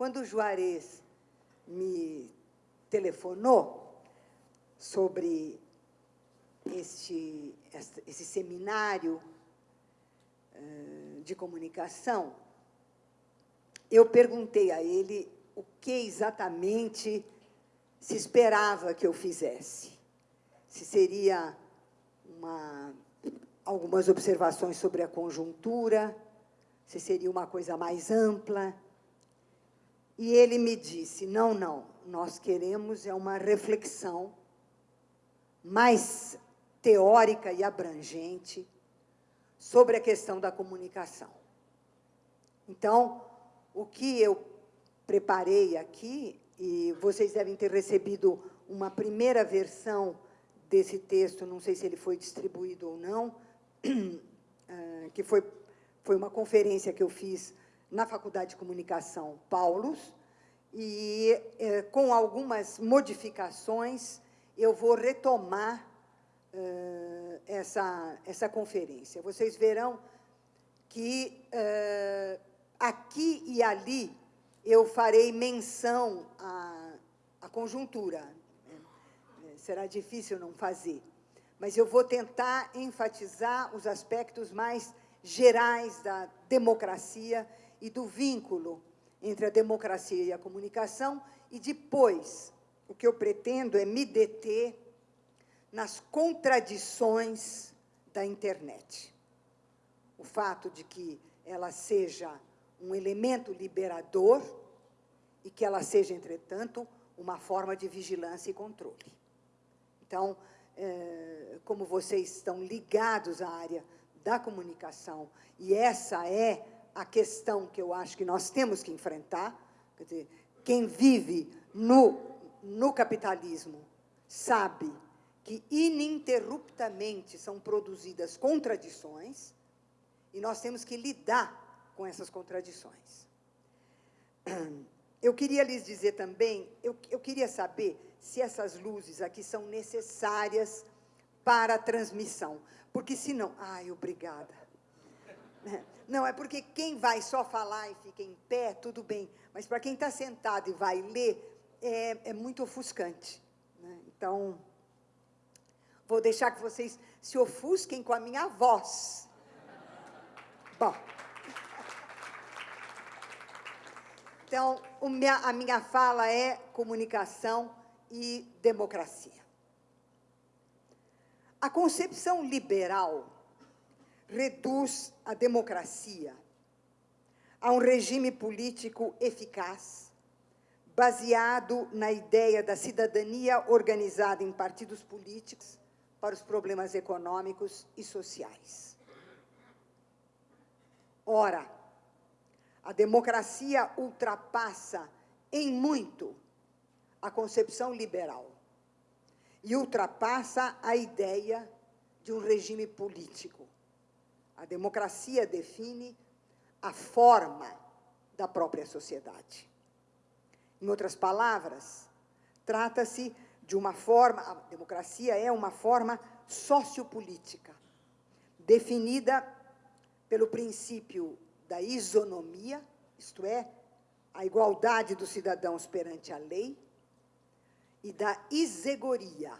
Quando o Juarez me telefonou sobre este, esse seminário de comunicação, eu perguntei a ele o que exatamente se esperava que eu fizesse. Se seria uma, algumas observações sobre a conjuntura, se seria uma coisa mais ampla. E ele me disse, não, não, nós queremos é uma reflexão mais teórica e abrangente sobre a questão da comunicação. Então, o que eu preparei aqui, e vocês devem ter recebido uma primeira versão desse texto, não sei se ele foi distribuído ou não, eh, que foi, foi uma conferência que eu fiz na Faculdade de Comunicação Paulos, e eh, com algumas modificações eu vou retomar uh, essa, essa conferência. Vocês verão que uh, aqui e ali eu farei menção à, à conjuntura. Né? Será difícil não fazer. Mas eu vou tentar enfatizar os aspectos mais gerais da democracia e do vínculo entre a democracia e a comunicação, e depois o que eu pretendo é me deter nas contradições da internet. O fato de que ela seja um elemento liberador e que ela seja, entretanto, uma forma de vigilância e controle. Então, é, como vocês estão ligados à área da comunicação, e essa é a questão que eu acho que nós temos que enfrentar, quer dizer, quem vive no, no capitalismo sabe que ininterruptamente são produzidas contradições e nós temos que lidar com essas contradições. Eu queria lhes dizer também, eu, eu queria saber se essas luzes aqui são necessárias para a transmissão, porque senão... Ai, obrigada. Não, é porque quem vai só falar e fica em pé, tudo bem, mas para quem está sentado e vai ler, é, é muito ofuscante. Né? Então, Vou deixar que vocês se ofusquem com a minha voz. Bom. Então, a minha fala é comunicação e democracia. A concepção liberal reduz a democracia a um regime político eficaz, baseado na ideia da cidadania organizada em partidos políticos para os problemas econômicos e sociais. Ora, a democracia ultrapassa em muito a concepção liberal e ultrapassa a ideia de um regime político. A democracia define a forma da própria sociedade. Em outras palavras, trata-se de uma forma, a democracia é uma forma sociopolítica, definida pelo princípio da isonomia, isto é, a igualdade dos cidadãos perante a lei, e da isegoria,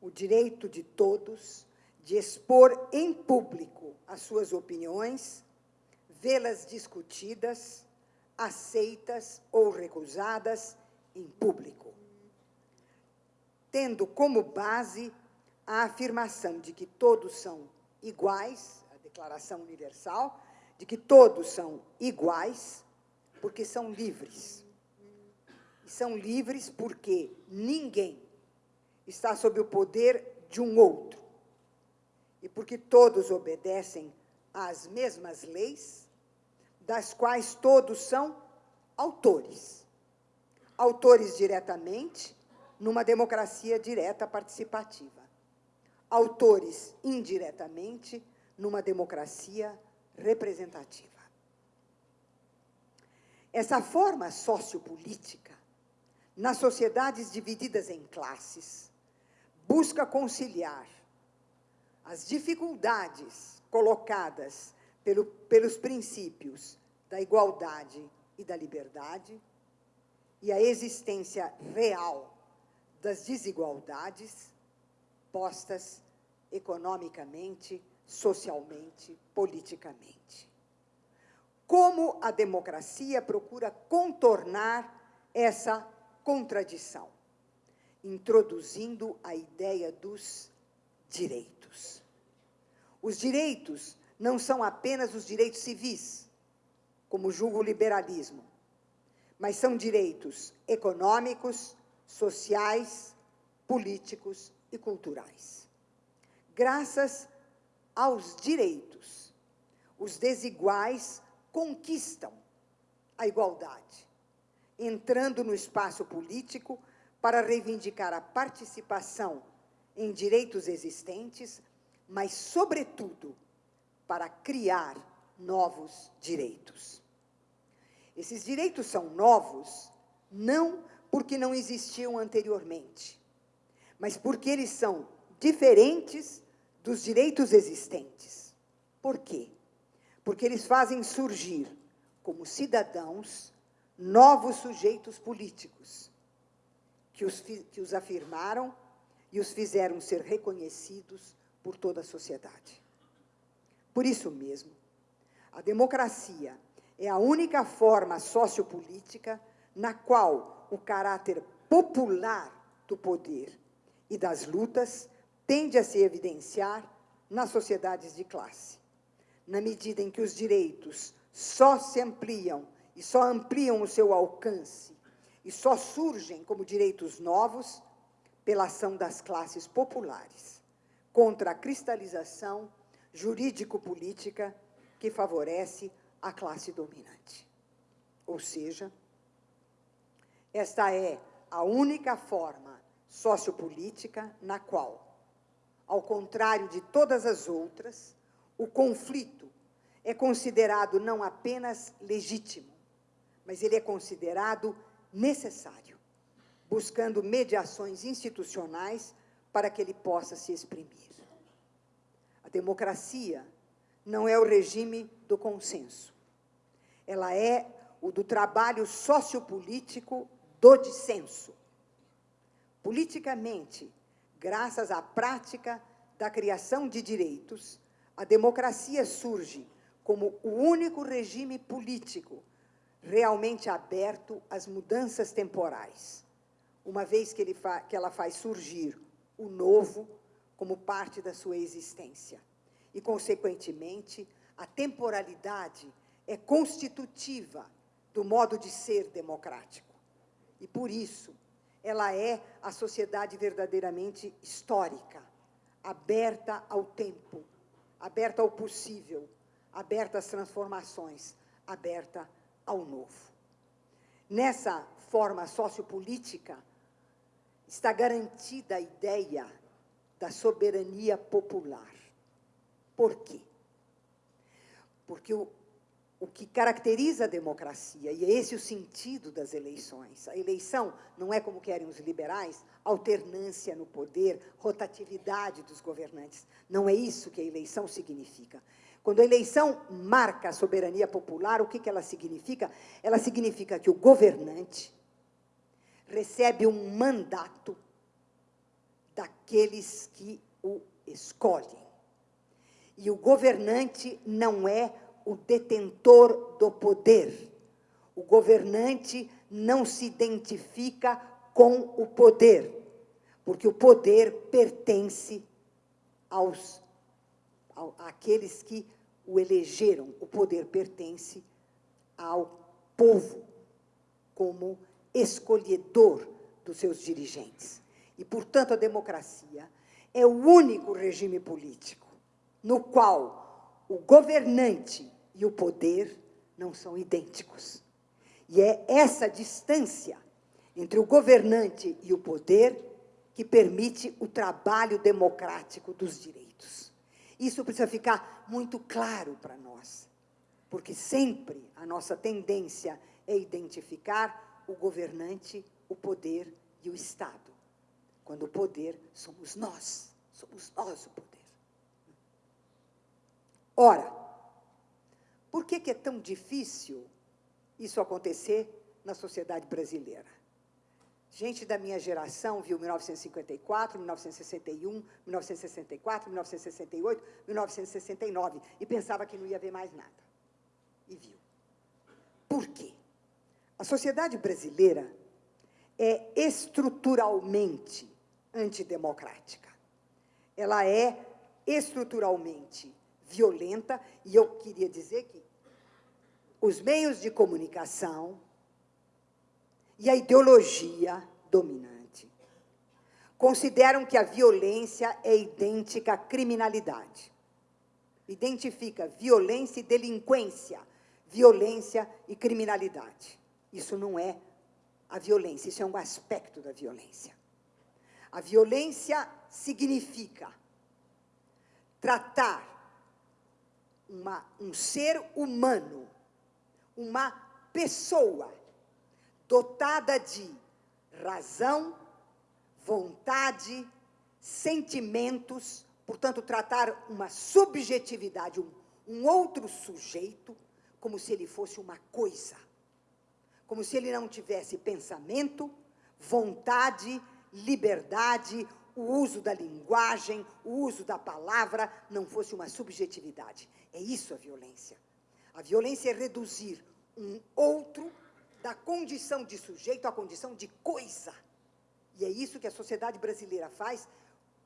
o direito de todos de expor em público as suas opiniões, vê-las discutidas, aceitas ou recusadas em público tendo como base a afirmação de que todos são iguais, a Declaração Universal, de que todos são iguais, porque são livres. E são livres porque ninguém está sob o poder de um outro. E porque todos obedecem às mesmas leis, das quais todos são autores. Autores diretamente numa democracia direta participativa. Autores, indiretamente, numa democracia representativa. Essa forma sociopolítica, nas sociedades divididas em classes, busca conciliar as dificuldades colocadas pelo, pelos princípios da igualdade e da liberdade, e a existência real das desigualdades postas economicamente, socialmente, politicamente. Como a democracia procura contornar essa contradição, introduzindo a ideia dos direitos. Os direitos não são apenas os direitos civis, como julga o liberalismo, mas são direitos econômicos, sociais, políticos e culturais. Graças aos direitos, os desiguais conquistam a igualdade, entrando no espaço político para reivindicar a participação em direitos existentes, mas, sobretudo, para criar novos direitos. Esses direitos são novos não porque não existiam anteriormente, mas porque eles são diferentes dos direitos existentes. Por quê? Porque eles fazem surgir, como cidadãos, novos sujeitos políticos, que os, que os afirmaram e os fizeram ser reconhecidos por toda a sociedade. Por isso mesmo, a democracia é a única forma sociopolítica na qual o caráter popular do poder e das lutas tende a se evidenciar nas sociedades de classe, na medida em que os direitos só se ampliam e só ampliam o seu alcance e só surgem como direitos novos pela ação das classes populares, contra a cristalização jurídico-política que favorece a classe dominante. Ou seja, esta é a única forma sociopolítica na qual, ao contrário de todas as outras, o conflito é considerado não apenas legítimo, mas ele é considerado necessário buscando mediações institucionais para que ele possa se exprimir. A democracia não é o regime do consenso. Ela é o do trabalho sociopolítico do dissenso. Politicamente, graças à prática da criação de direitos, a democracia surge como o único regime político realmente aberto às mudanças temporais uma vez que, que ela faz surgir o novo como parte da sua existência. E, consequentemente, a temporalidade é constitutiva do modo de ser democrático. E, por isso, ela é a sociedade verdadeiramente histórica, aberta ao tempo, aberta ao possível, aberta às transformações, aberta ao novo. Nessa forma sociopolítica, está garantida a ideia da soberania popular. Por quê? Porque o, o que caracteriza a democracia, e é esse o sentido das eleições, a eleição não é como querem os liberais, alternância no poder, rotatividade dos governantes. Não é isso que a eleição significa. Quando a eleição marca a soberania popular, o que, que ela significa? Ela significa que o governante recebe um mandato daqueles que o escolhem. E o governante não é o detentor do poder. O governante não se identifica com o poder, porque o poder pertence aos àqueles que o elegeram. O poder pertence ao povo como escolhedor dos seus dirigentes. E, portanto, a democracia é o único regime político no qual o governante e o poder não são idênticos. E é essa distância entre o governante e o poder que permite o trabalho democrático dos direitos. Isso precisa ficar muito claro para nós, porque sempre a nossa tendência é identificar o governante, o poder e o Estado. Quando o poder somos nós, somos nós o poder. Ora, por que, é tão difícil isso acontecer na sociedade brasileira. Gente da minha geração viu 1954, 1961, 1964, 1968, 1969 e pensava que não ia ver mais nada. E viu. Por quê? A sociedade brasileira é estruturalmente antidemocrática. Ela é estruturalmente violenta, e eu queria dizer que os meios de comunicação e a ideologia dominante consideram que a violência é idêntica à criminalidade. Identifica violência e delinquência, violência e criminalidade. Isso não é a violência, isso é um aspecto da violência. A violência significa tratar uma, um ser humano, uma pessoa dotada de razão, vontade, sentimentos, portanto, tratar uma subjetividade, um, um outro sujeito, como se ele fosse uma coisa, como se ele não tivesse pensamento, vontade, liberdade, o uso da linguagem, o uso da palavra não fosse uma subjetividade. É isso a violência. A violência é reduzir um outro da condição de sujeito à condição de coisa. E é isso que a sociedade brasileira faz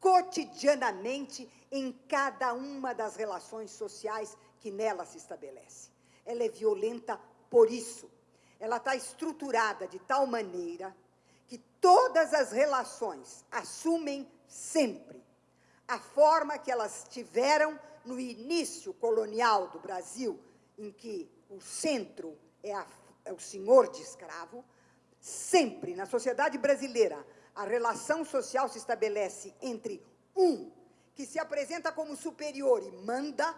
cotidianamente em cada uma das relações sociais que nela se estabelece. Ela é violenta por isso. Ela está estruturada de tal maneira que todas as relações assumem sempre a forma que elas tiveram no início colonial do Brasil, em que o centro é, a, é o senhor de escravo, sempre na sociedade brasileira a relação social se estabelece entre um que se apresenta como superior e manda,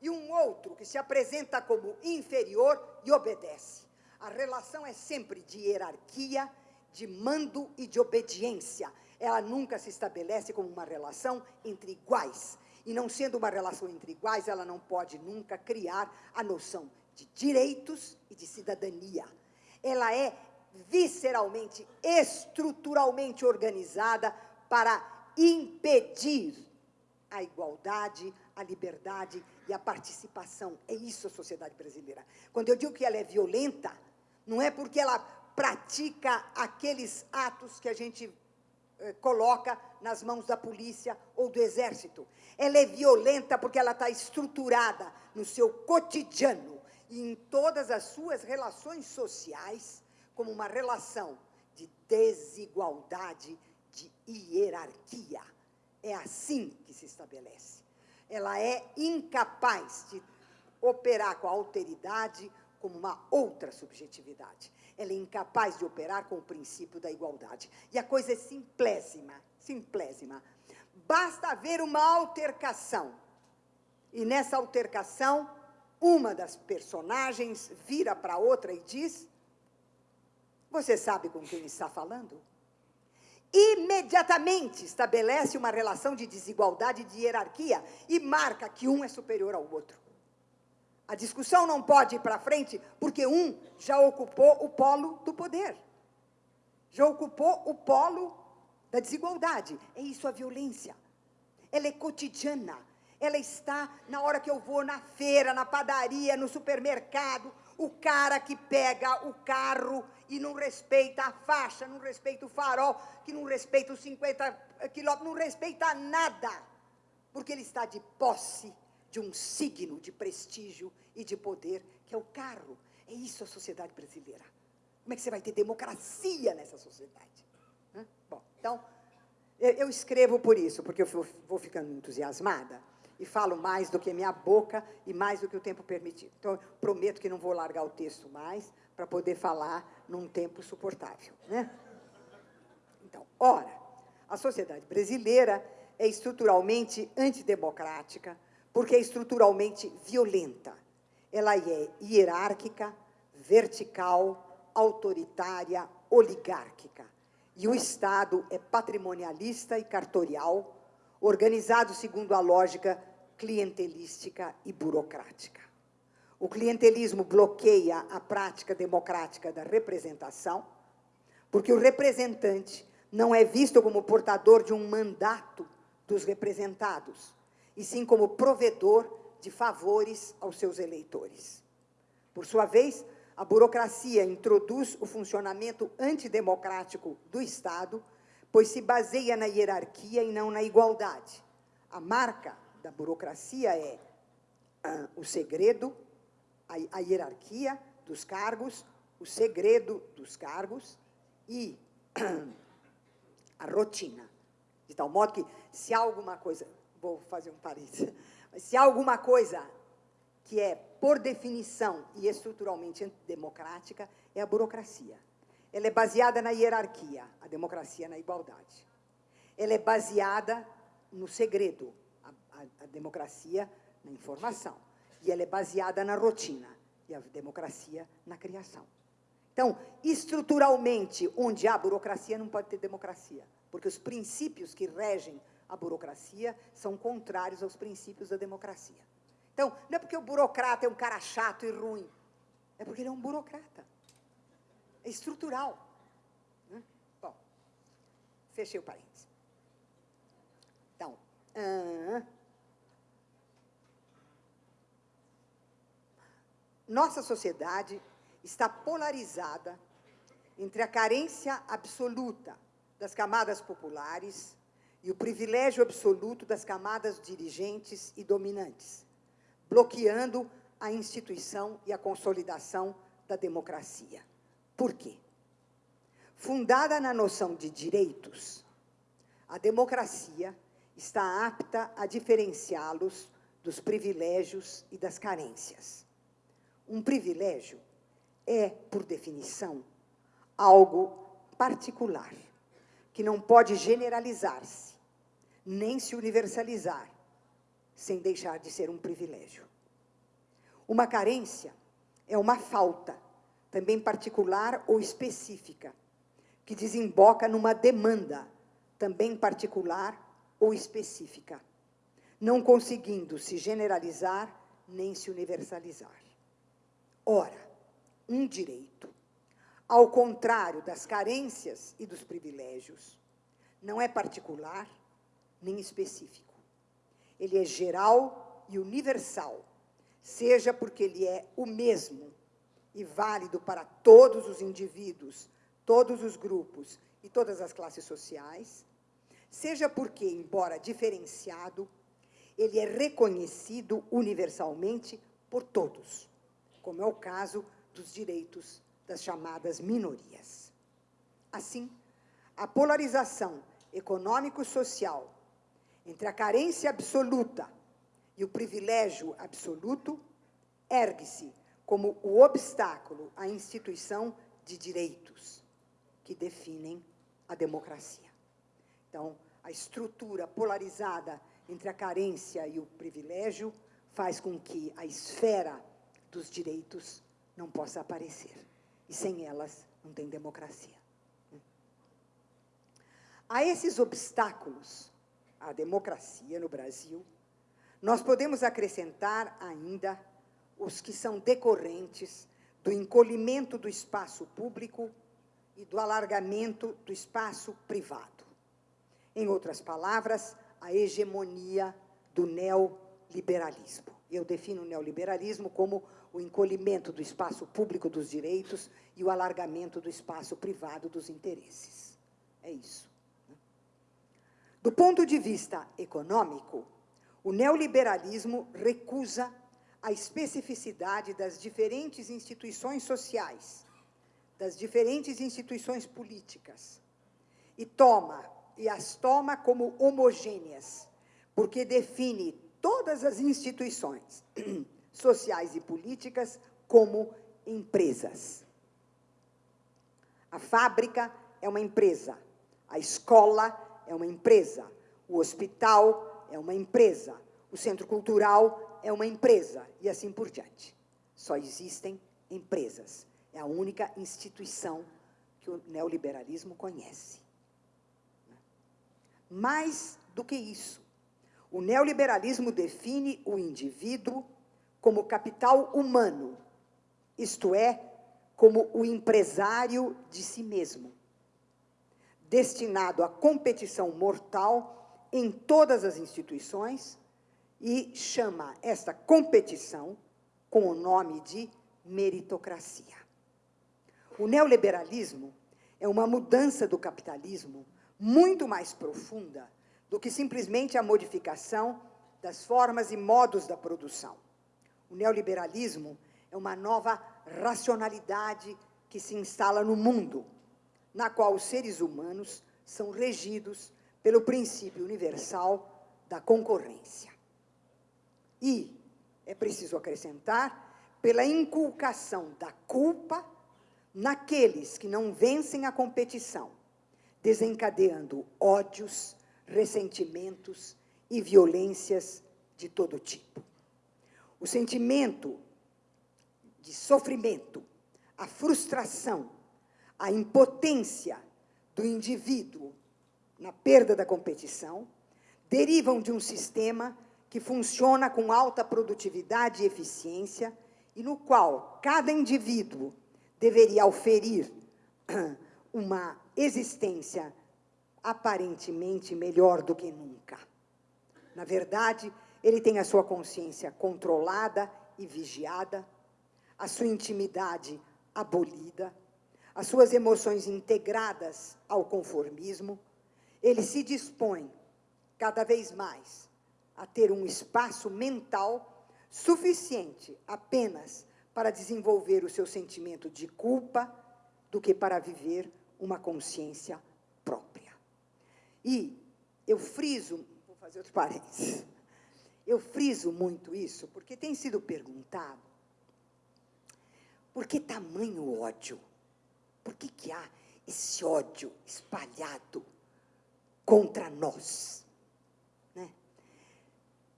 e um outro que se apresenta como inferior e obedece. A relação é sempre de hierarquia, de mando e de obediência. Ela nunca se estabelece como uma relação entre iguais. E não sendo uma relação entre iguais, ela não pode nunca criar a noção de direitos e de cidadania. Ela é visceralmente, estruturalmente organizada para impedir a igualdade, a liberdade e a participação. É isso a sociedade brasileira. Quando eu digo que ela é violenta, não é porque ela pratica aqueles atos que a gente eh, coloca nas mãos da polícia ou do exército. Ela é violenta porque ela está estruturada no seu cotidiano e em todas as suas relações sociais como uma relação de desigualdade, de hierarquia. É assim que se estabelece. Ela é incapaz de operar com a alteridade como uma outra subjetividade. Ela é incapaz de operar com o princípio da igualdade. E a coisa é simplésima, simplésima. Basta haver uma altercação. E nessa altercação, uma das personagens vira para outra e diz: Você sabe com quem está falando? Imediatamente estabelece uma relação de desigualdade de hierarquia e marca que um é superior ao outro. A discussão não pode ir para frente porque um já ocupou o polo do poder, já ocupou o polo da desigualdade. É isso a violência. Ela é cotidiana. Ela está na hora que eu vou na feira, na padaria, no supermercado, o cara que pega o carro e não respeita a faixa, não respeita o farol, que não respeita os 50 quilômetros, não respeita nada, porque ele está de posse de um signo de prestígio e de poder, que é o carro. É isso a sociedade brasileira. Como é que você vai ter democracia nessa sociedade? Hã? Bom, então, eu escrevo por isso, porque eu vou ficando entusiasmada e falo mais do que minha boca e mais do que o tempo permitido. Então, prometo que não vou largar o texto mais para poder falar num tempo suportável. Né? Então, ora, a sociedade brasileira é estruturalmente antidemocrática, porque é estruturalmente violenta. Ela é hierárquica, vertical, autoritária, oligárquica. E o Estado é patrimonialista e cartorial, organizado segundo a lógica clientelística e burocrática. O clientelismo bloqueia a prática democrática da representação, porque o representante não é visto como portador de um mandato dos representados, e sim como provedor de favores aos seus eleitores. Por sua vez, a burocracia introduz o funcionamento antidemocrático do Estado, pois se baseia na hierarquia e não na igualdade. A marca da burocracia é ah, o segredo, a, a hierarquia dos cargos, o segredo dos cargos e a rotina. De tal modo que, se alguma coisa, vou fazer um parênteses, se há alguma coisa que é, por definição e estruturalmente antidemocrática, é a burocracia. Ela é baseada na hierarquia, a democracia na igualdade. Ela é baseada no segredo, a, a, a democracia na informação. E ela é baseada na rotina, e a democracia na criação. Então, estruturalmente, onde há burocracia, não pode ter democracia, porque os princípios que regem a burocracia são contrários aos princípios da democracia. Então, não é porque o burocrata é um cara chato e ruim, é porque ele é um burocrata. É estrutural. Né? Bom, fechei o parênteses. Então, uh, nossa sociedade está polarizada entre a carência absoluta das camadas populares e o privilégio absoluto das camadas dirigentes e dominantes, bloqueando a instituição e a consolidação da democracia. Por quê? Fundada na noção de direitos, a democracia está apta a diferenciá-los dos privilégios e das carências. Um privilégio é, por definição, algo particular, que não pode generalizar-se, nem se universalizar, sem deixar de ser um privilégio. Uma carência é uma falta, também particular ou específica, que desemboca numa demanda, também particular ou específica, não conseguindo se generalizar nem se universalizar. Ora, um direito, ao contrário das carências e dos privilégios, não é particular nem específico. Ele é geral e universal, seja porque ele é o mesmo e válido para todos os indivíduos, todos os grupos e todas as classes sociais, seja porque, embora diferenciado, ele é reconhecido universalmente por todos, como é o caso dos direitos das chamadas minorias. Assim, a polarização econômico-social entre a carência absoluta e o privilégio absoluto ergue-se como o obstáculo à instituição de direitos que definem a democracia. Então, a estrutura polarizada entre a carência e o privilégio faz com que a esfera dos direitos não possa aparecer. E sem elas não tem democracia. A esses obstáculos à democracia no Brasil, nós podemos acrescentar ainda os que são decorrentes do encolhimento do espaço público e do alargamento do espaço privado. Em outras palavras, a hegemonia do neoliberalismo. Eu defino o neoliberalismo como o encolhimento do espaço público dos direitos e o alargamento do espaço privado dos interesses. É isso. Do ponto de vista econômico, o neoliberalismo recusa a especificidade das diferentes instituições sociais, das diferentes instituições políticas, e toma e as toma como homogêneas, porque define todas as instituições sociais e políticas como empresas. A fábrica é uma empresa, a escola é uma empresa, o hospital é uma empresa, o centro cultural é uma empresa, e assim por diante. Só existem empresas. É a única instituição que o neoliberalismo conhece. Mais do que isso, o neoliberalismo define o indivíduo como capital humano, isto é, como o empresário de si mesmo, destinado à competição mortal em todas as instituições e chama esta competição com o nome de meritocracia. O neoliberalismo é uma mudança do capitalismo muito mais profunda do que simplesmente a modificação das formas e modos da produção. O neoliberalismo é uma nova racionalidade que se instala no mundo, na qual os seres humanos são regidos pelo princípio universal da concorrência. E, é preciso acrescentar, pela inculcação da culpa naqueles que não vencem a competição, desencadeando ódios, ressentimentos e violências de todo tipo. O sentimento de sofrimento, a frustração, a impotência do indivíduo na perda da competição, derivam de um sistema que funciona com alta produtividade e eficiência e no qual cada indivíduo deveria oferir uma existência aparentemente melhor do que nunca. Na verdade, ele tem a sua consciência controlada e vigiada, a sua intimidade abolida, as suas emoções integradas ao conformismo, ele se dispõe cada vez mais a ter um espaço mental suficiente apenas para desenvolver o seu sentimento de culpa do que para viver uma consciência própria. E eu friso, vou fazer outro parênteses, eu friso muito isso porque tem sido perguntado por que tamanho ódio? Por que, que há esse ódio espalhado contra nós? Né?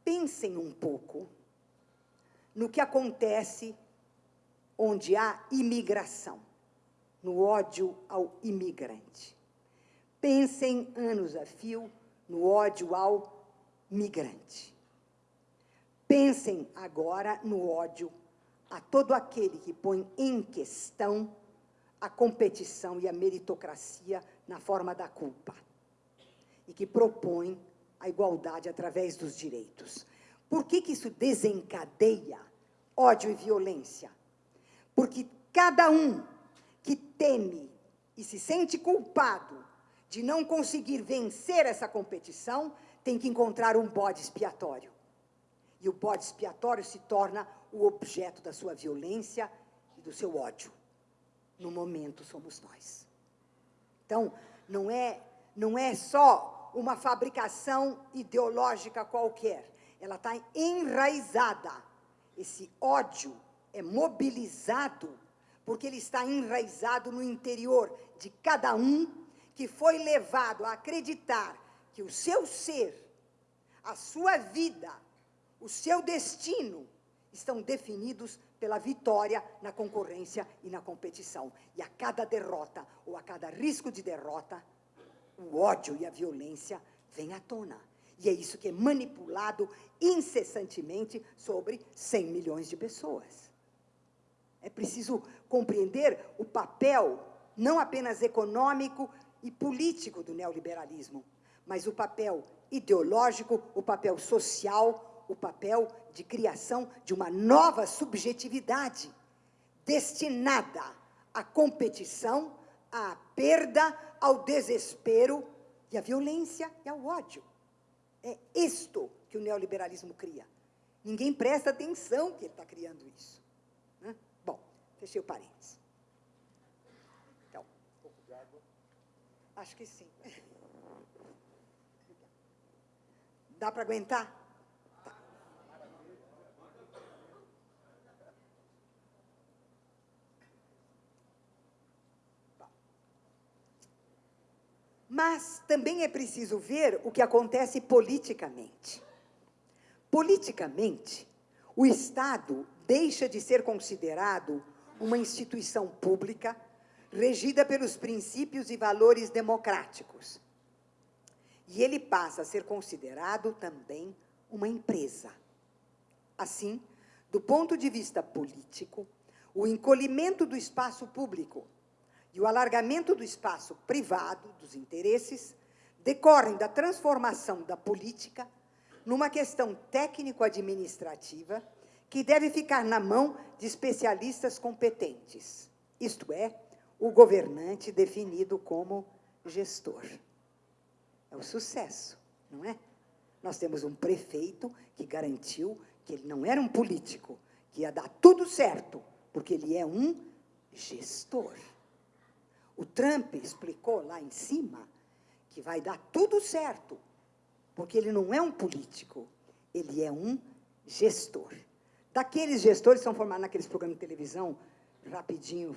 Pensem um pouco no que acontece onde há imigração, no ódio ao imigrante. Pensem anos a fio no ódio ao migrante. Pensem agora no ódio a todo aquele que põe em questão a competição e a meritocracia na forma da culpa e que propõe a igualdade através dos direitos. Por que, que isso desencadeia ódio e violência? Porque cada um que teme e se sente culpado de não conseguir vencer essa competição tem que encontrar um bode expiatório. E o bode expiatório se torna o objeto da sua violência e do seu ódio. No momento somos nós. Então, não é, não é só uma fabricação ideológica qualquer. Ela está enraizada. Esse ódio é mobilizado porque ele está enraizado no interior de cada um que foi levado a acreditar que o seu ser, a sua vida, o seu destino estão definidos pela vitória na concorrência e na competição. E a cada derrota, ou a cada risco de derrota, o ódio e a violência vêm à tona. E é isso que é manipulado incessantemente sobre 100 milhões de pessoas. É preciso compreender o papel, não apenas econômico e político do neoliberalismo, mas o papel ideológico, o papel social, o papel de criação de uma nova subjetividade destinada à competição, à perda, ao desespero e à violência e ao ódio. É isto que o neoliberalismo cria. Ninguém presta atenção que ele está criando isso. Né? Bom, fechei o parênteses. Então, um pouco de água? Acho que sim. Dá para aguentar? Mas também é preciso ver o que acontece politicamente. Politicamente, o Estado deixa de ser considerado uma instituição pública regida pelos princípios e valores democráticos. E ele passa a ser considerado também uma empresa. Assim, Do ponto de vista político, o encolhimento do espaço público e o alargamento do espaço privado, dos interesses, decorrem da transformação da política numa questão técnico-administrativa que deve ficar na mão de especialistas competentes, isto é, o governante definido como gestor. É o sucesso, não é? Nós temos um prefeito que garantiu que ele não era um político, que ia dar tudo certo, porque ele é um gestor. O Trump explicou lá em cima que vai dar tudo certo, porque ele não é um político, ele é um gestor. Daqueles gestores que são formados naqueles programas de televisão, rapidinho,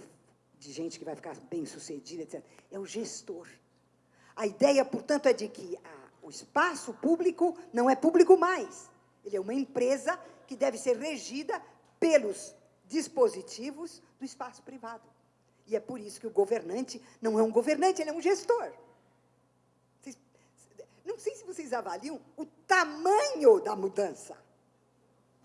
de gente que vai ficar bem sucedida, etc. É o gestor. A ideia, portanto, é de que a, o espaço público não é público mais. Ele é uma empresa que deve ser regida pelos dispositivos do espaço privado. E é por isso que o governante não é um governante, ele é um gestor. Não sei se vocês avaliam o tamanho da mudança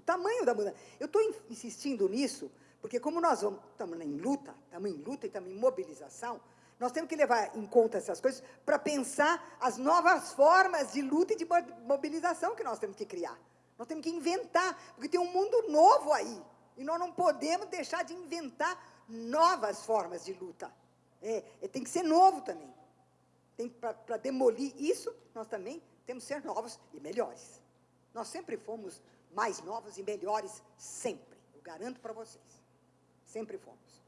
tamanho da mudança. Eu estou insistindo nisso, porque como nós estamos em luta, estamos em luta e estamos em mobilização, nós temos que levar em conta essas coisas para pensar as novas formas de luta e de mobilização que nós temos que criar. Nós temos que inventar, porque tem um mundo novo aí. E nós não podemos deixar de inventar novas formas de luta. É, é tem que ser novo também. Para demolir isso, nós também temos que ser novos e melhores. Nós sempre fomos mais novos e melhores sempre. Eu garanto para vocês. Sempre fomos.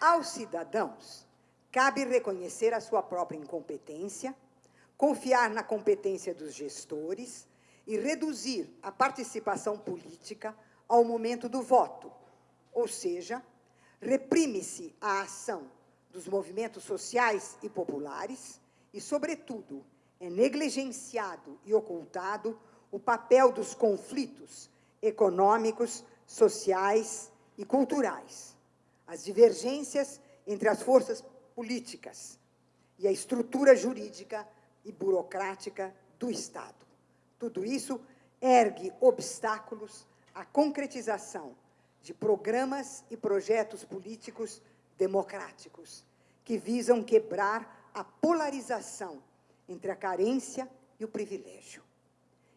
Aos cidadãos, cabe reconhecer a sua própria incompetência, confiar na competência dos gestores e reduzir a participação política ao momento do voto, ou seja, reprime-se a ação dos movimentos sociais e populares e, sobretudo, é negligenciado e ocultado o papel dos conflitos econômicos, sociais e culturais, as divergências entre as forças políticas e a estrutura jurídica e burocrática do Estado. Tudo isso ergue obstáculos à concretização de programas e projetos políticos democráticos, que visam quebrar a polarização entre a carência e o privilégio.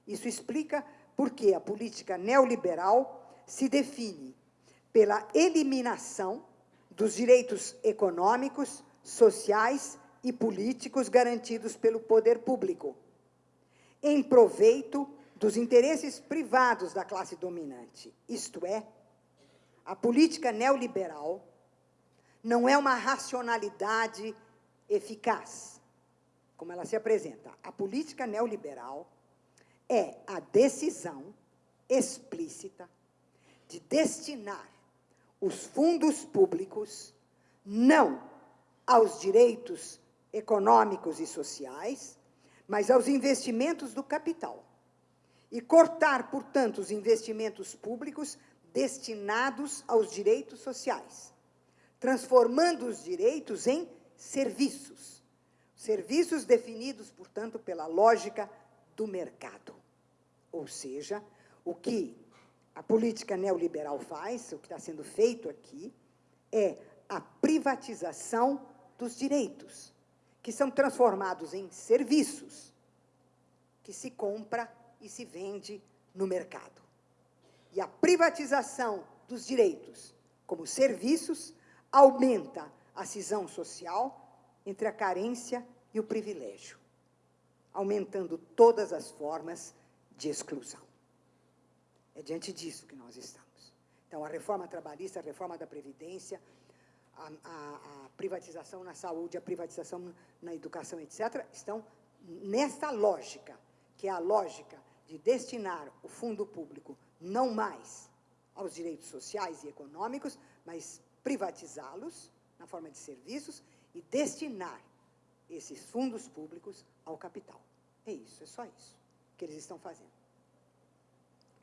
Isso explica por que a política neoliberal se define pela eliminação dos direitos econômicos, sociais e políticos garantidos pelo poder público, em proveito dos interesses privados da classe dominante. Isto é, a política neoliberal não é uma racionalidade eficaz, como ela se apresenta. A política neoliberal é a decisão explícita de destinar os fundos públicos não aos direitos econômicos e sociais, mas aos investimentos do capital. E cortar, portanto, os investimentos públicos destinados aos direitos sociais transformando os direitos em serviços. Serviços definidos, portanto, pela lógica do mercado. Ou seja, o que a política neoliberal faz, o que está sendo feito aqui, é a privatização dos direitos, que são transformados em serviços, que se compra e se vende no mercado. E a privatização dos direitos como serviços aumenta a cisão social entre a carência e o privilégio, aumentando todas as formas de exclusão. É diante disso que nós estamos. Então, a reforma trabalhista, a reforma da Previdência, a, a, a privatização na saúde, a privatização na educação, etc., estão nesta lógica, que é a lógica de destinar o fundo público não mais aos direitos sociais e econômicos, mas privatizá-los na forma de serviços e destinar esses fundos públicos ao capital. É isso, é só isso que eles estão fazendo.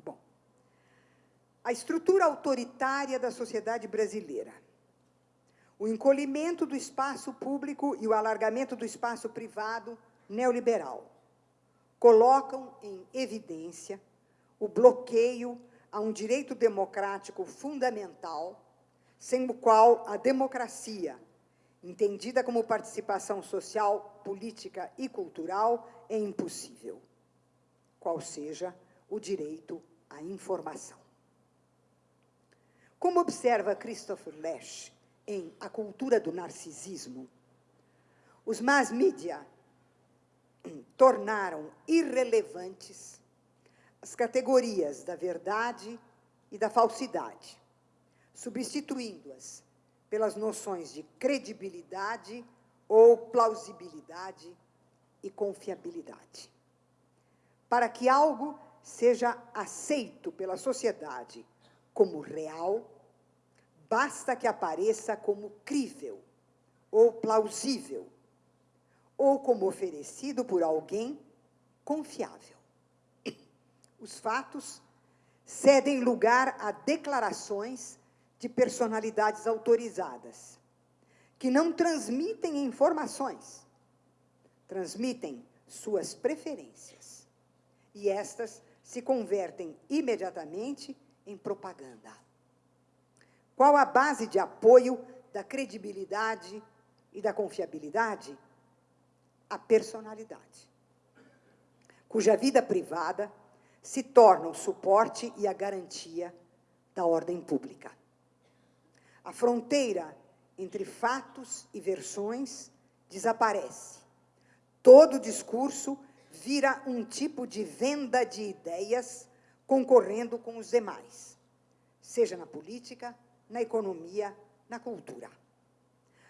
Bom, a estrutura autoritária da sociedade brasileira, o encolhimento do espaço público e o alargamento do espaço privado neoliberal colocam em evidência o bloqueio a um direito democrático fundamental, sem o qual a democracia, entendida como participação social, política e cultural, é impossível, qual seja o direito à informação. Como observa Christopher Lash em A Cultura do Narcisismo, os mass media tornaram irrelevantes as categorias da verdade e da falsidade, substituindo-as pelas noções de credibilidade ou plausibilidade e confiabilidade. Para que algo seja aceito pela sociedade como real, basta que apareça como crível ou plausível, ou como oferecido por alguém confiável. Os fatos cedem lugar a declarações de personalidades autorizadas, que não transmitem informações, transmitem suas preferências. E estas se convertem imediatamente em propaganda. Qual a base de apoio da credibilidade e da confiabilidade? A personalidade, cuja vida privada se torna o suporte e a garantia da ordem pública. A fronteira entre fatos e versões desaparece. Todo discurso vira um tipo de venda de ideias concorrendo com os demais, seja na política, na economia, na cultura.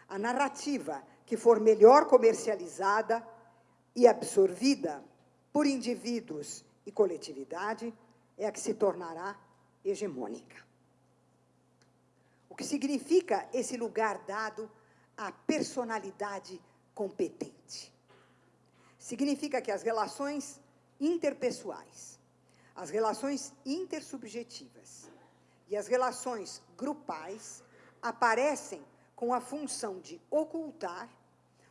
A narrativa que for melhor comercializada e absorvida por indivíduos e coletividade é a que se tornará hegemônica. O que significa esse lugar dado à personalidade competente? Significa que as relações interpessoais as relações intersubjetivas e as relações grupais aparecem com a função de ocultar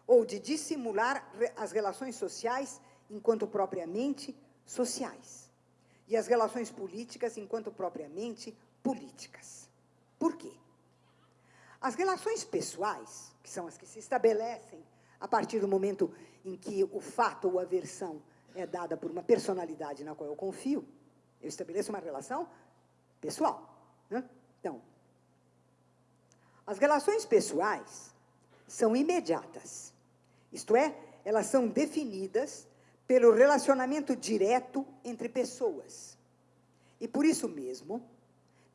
ou de dissimular as relações sociais enquanto propriamente sociais e as relações políticas enquanto propriamente políticas. Por quê? As relações pessoais, que são as que se estabelecem a partir do momento em que o fato ou a versão é dada por uma personalidade na qual eu confio, eu estabeleço uma relação pessoal. Né? Então, as relações pessoais são imediatas. Isto é, elas são definidas pelo relacionamento direto entre pessoas. E por isso mesmo,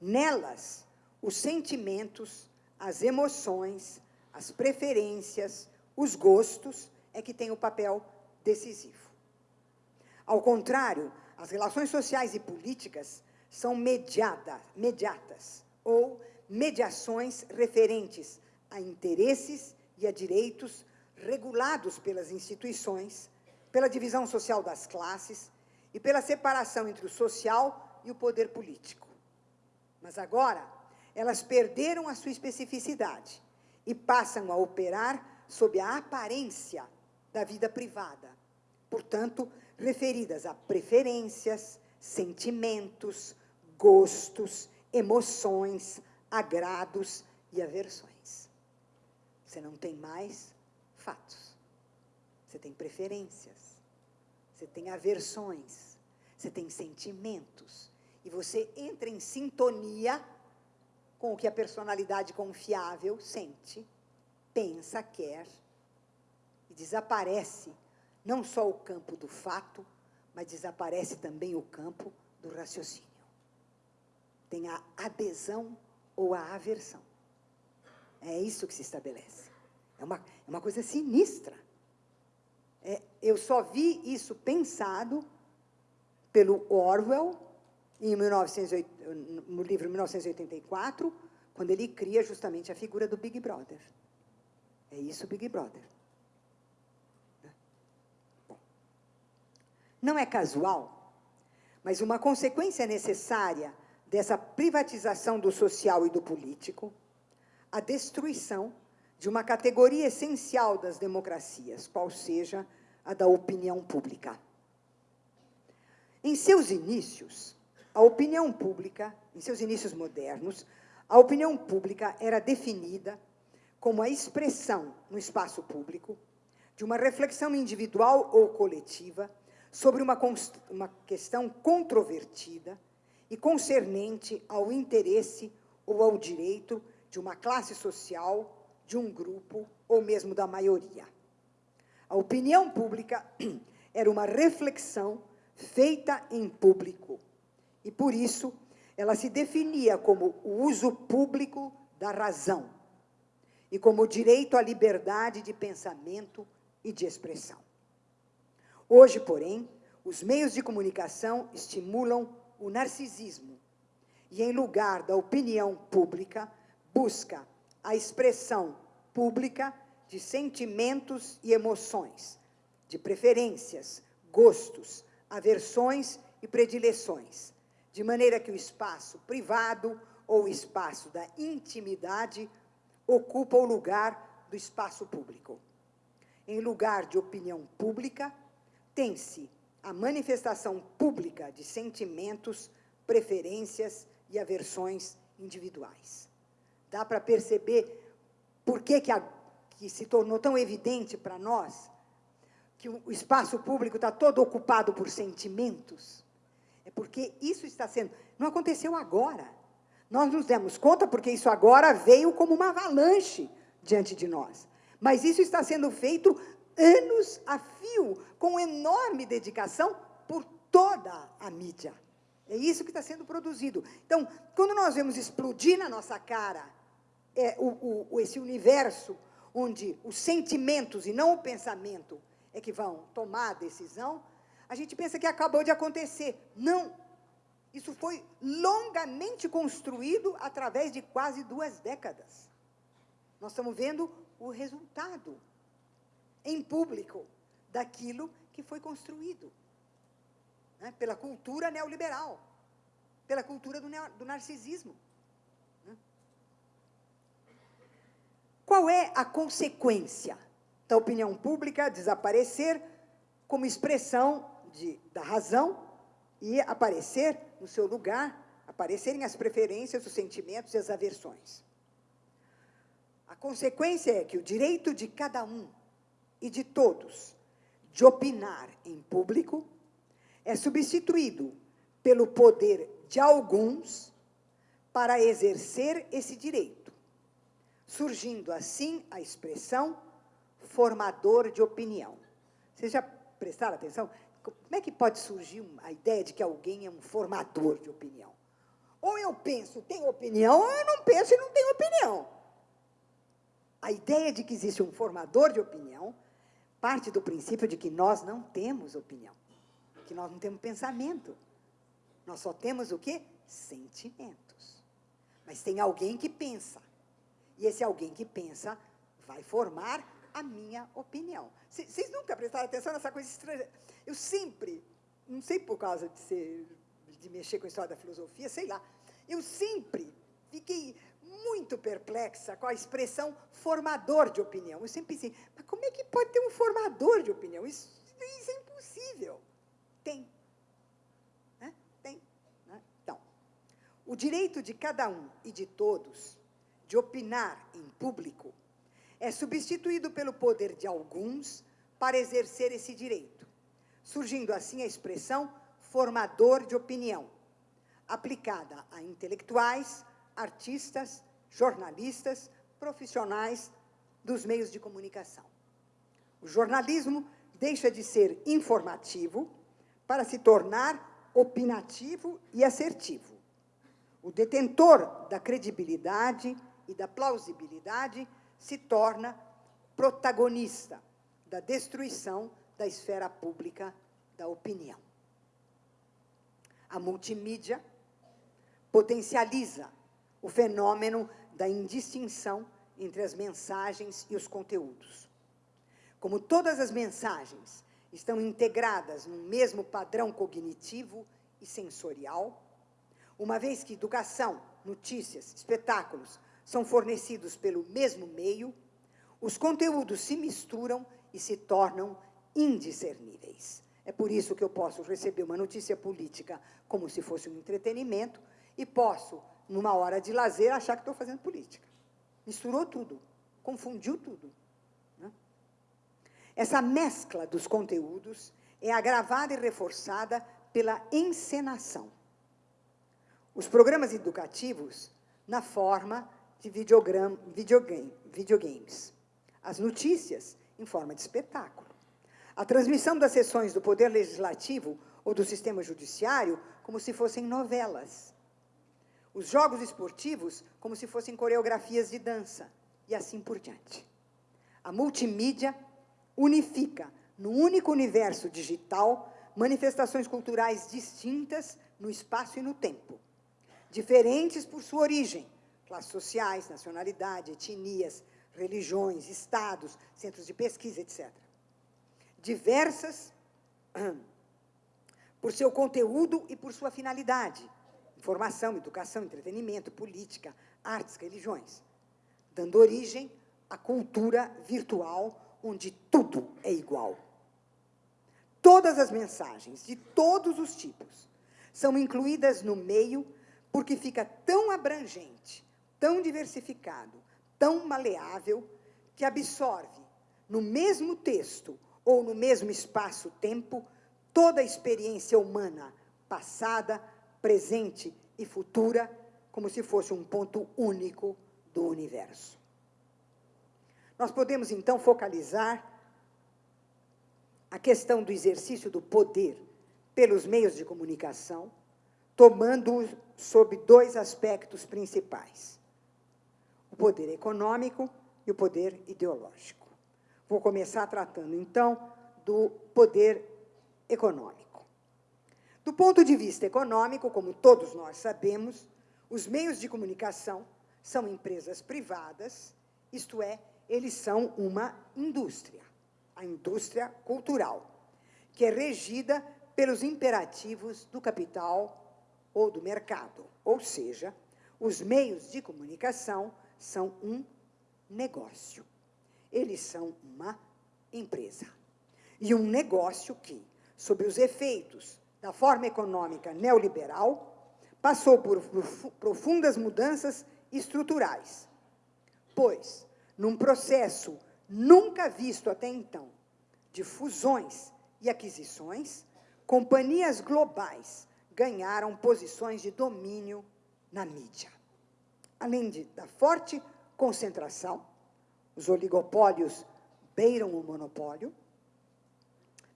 nelas, os sentimentos, as emoções, as preferências, os gostos é que têm o papel decisivo. Ao contrário as relações sociais e políticas são mediada, mediatas ou mediações referentes a interesses e a direitos regulados pelas instituições, pela divisão social das classes e pela separação entre o social e o poder político. Mas agora, elas perderam a sua especificidade e passam a operar sob a aparência da vida privada. Portanto, referidas a preferências, sentimentos, gostos, emoções, agrados e aversões. Você não tem mais fatos. Você tem preferências. Você tem aversões. Você tem sentimentos. E você entra em sintonia com o que a personalidade confiável sente, pensa, quer e desaparece não só o campo do fato, mas desaparece também o campo do raciocínio. Tem a adesão ou a aversão. É isso que se estabelece. É uma, é uma coisa sinistra. É, eu só vi isso pensado pelo Orwell, em 1908, no livro 1984, quando ele cria justamente a figura do Big Brother. É isso, Big Brother. Não é casual, mas uma consequência necessária dessa privatização do social e do político, a destruição de uma categoria essencial das democracias, qual seja a da opinião pública. Em seus inícios, a opinião pública, em seus inícios modernos, a opinião pública era definida como a expressão no espaço público de uma reflexão individual ou coletiva sobre uma, uma questão controvertida e concernente ao interesse ou ao direito de uma classe social, de um grupo ou mesmo da maioria. A opinião pública era uma reflexão feita em público e, por isso, ela se definia como o uso público da razão e como o direito à liberdade de pensamento e de expressão. Hoje, porém, os meios de comunicação estimulam o narcisismo e, em lugar da opinião pública, busca a expressão pública de sentimentos e emoções, de preferências, gostos, aversões e predileções, de maneira que o espaço privado ou o espaço da intimidade ocupa o lugar do espaço público. Em lugar de opinião pública, tem-se a manifestação pública de sentimentos, preferências e aversões individuais. Dá para perceber por que, que, a, que se tornou tão evidente para nós que o espaço público está todo ocupado por sentimentos? É porque isso está sendo. Não aconteceu agora. Nós nos demos conta porque isso agora veio como uma avalanche diante de nós. Mas isso está sendo feito anos a fio, com enorme dedicação por toda a mídia. É isso que está sendo produzido. Então, quando nós vemos explodir na nossa cara é, o, o, esse universo onde os sentimentos e não o pensamento é que vão tomar a decisão, a gente pensa que acabou de acontecer. Não. Isso foi longamente construído através de quase duas décadas. Nós estamos vendo o resultado em público daquilo que foi construído né, pela cultura neoliberal, pela cultura do, do narcisismo. Né. Qual é a consequência da opinião pública desaparecer como expressão de, da razão e aparecer no seu lugar, aparecerem as preferências, os sentimentos e as aversões? A consequência é que o direito de cada um e de todos de opinar em público é substituído pelo poder de alguns para exercer esse direito, surgindo assim a expressão formador de opinião. Vocês já prestaram atenção? Como é que pode surgir a ideia de que alguém é um formador de opinião? Ou eu penso, tenho opinião, ou eu não penso e não tenho opinião. A ideia de que existe um formador de opinião parte do princípio de que nós não temos opinião, que nós não temos pensamento. Nós só temos o quê? Sentimentos. Mas tem alguém que pensa. E esse alguém que pensa vai formar a minha opinião. Vocês nunca prestaram atenção nessa coisa estranha? Eu sempre, não sei por causa de ser de mexer com a história da filosofia, sei lá, eu sempre fiquei muito perplexa com a expressão formador de opinião. Eu sempre pensei, como é que pode ter um formador de opinião? Isso, isso é impossível. Tem. Né? Tem. Né? Então, o direito de cada um e de todos de opinar em público é substituído pelo poder de alguns para exercer esse direito, surgindo assim a expressão formador de opinião, aplicada a intelectuais, artistas, jornalistas, profissionais dos meios de comunicação. O jornalismo deixa de ser informativo para se tornar opinativo e assertivo. O detentor da credibilidade e da plausibilidade se torna protagonista da destruição da esfera pública da opinião. A multimídia potencializa o fenômeno da indistinção entre as mensagens e os conteúdos. Como todas as mensagens estão integradas no mesmo padrão cognitivo e sensorial, uma vez que educação, notícias, espetáculos são fornecidos pelo mesmo meio, os conteúdos se misturam e se tornam indiscerníveis. É por isso que eu posso receber uma notícia política como se fosse um entretenimento e posso, numa hora de lazer, achar que estou fazendo política. Misturou tudo, confundiu tudo. Essa mescla dos conteúdos é agravada e reforçada pela encenação. Os programas educativos na forma de videogame, videogames. As notícias em forma de espetáculo. A transmissão das sessões do Poder Legislativo ou do sistema judiciário como se fossem novelas. Os jogos esportivos como se fossem coreografias de dança, e assim por diante. A multimídia unifica, no único universo digital, manifestações culturais distintas no espaço e no tempo, diferentes por sua origem, classes sociais, nacionalidade, etnias, religiões, estados, centros de pesquisa, etc diversas por seu conteúdo e por sua finalidade, informação, educação, entretenimento, política, artes, religiões, dando origem à cultura virtual, onde tudo é igual. Todas as mensagens, de todos os tipos, são incluídas no meio porque fica tão abrangente, tão diversificado, tão maleável, que absorve, no mesmo texto, ou no mesmo espaço-tempo, toda a experiência humana, passada, presente e futura, como se fosse um ponto único do universo. Nós podemos, então, focalizar a questão do exercício do poder pelos meios de comunicação, tomando sob dois aspectos principais: o poder econômico e o poder ideológico. Vou começar tratando, então, do poder econômico. Do ponto de vista econômico, como todos nós sabemos, os meios de comunicação são empresas privadas, isto é, eles são uma indústria, a indústria cultural, que é regida pelos imperativos do capital ou do mercado. Ou seja, os meios de comunicação são um negócio. Eles são uma empresa. E um negócio que, sob os efeitos da forma econômica neoliberal, passou por profundas mudanças estruturais. Pois, num processo nunca visto até então de fusões e aquisições, companhias globais ganharam posições de domínio na mídia. Além de, da forte concentração, os oligopólios beiram o monopólio.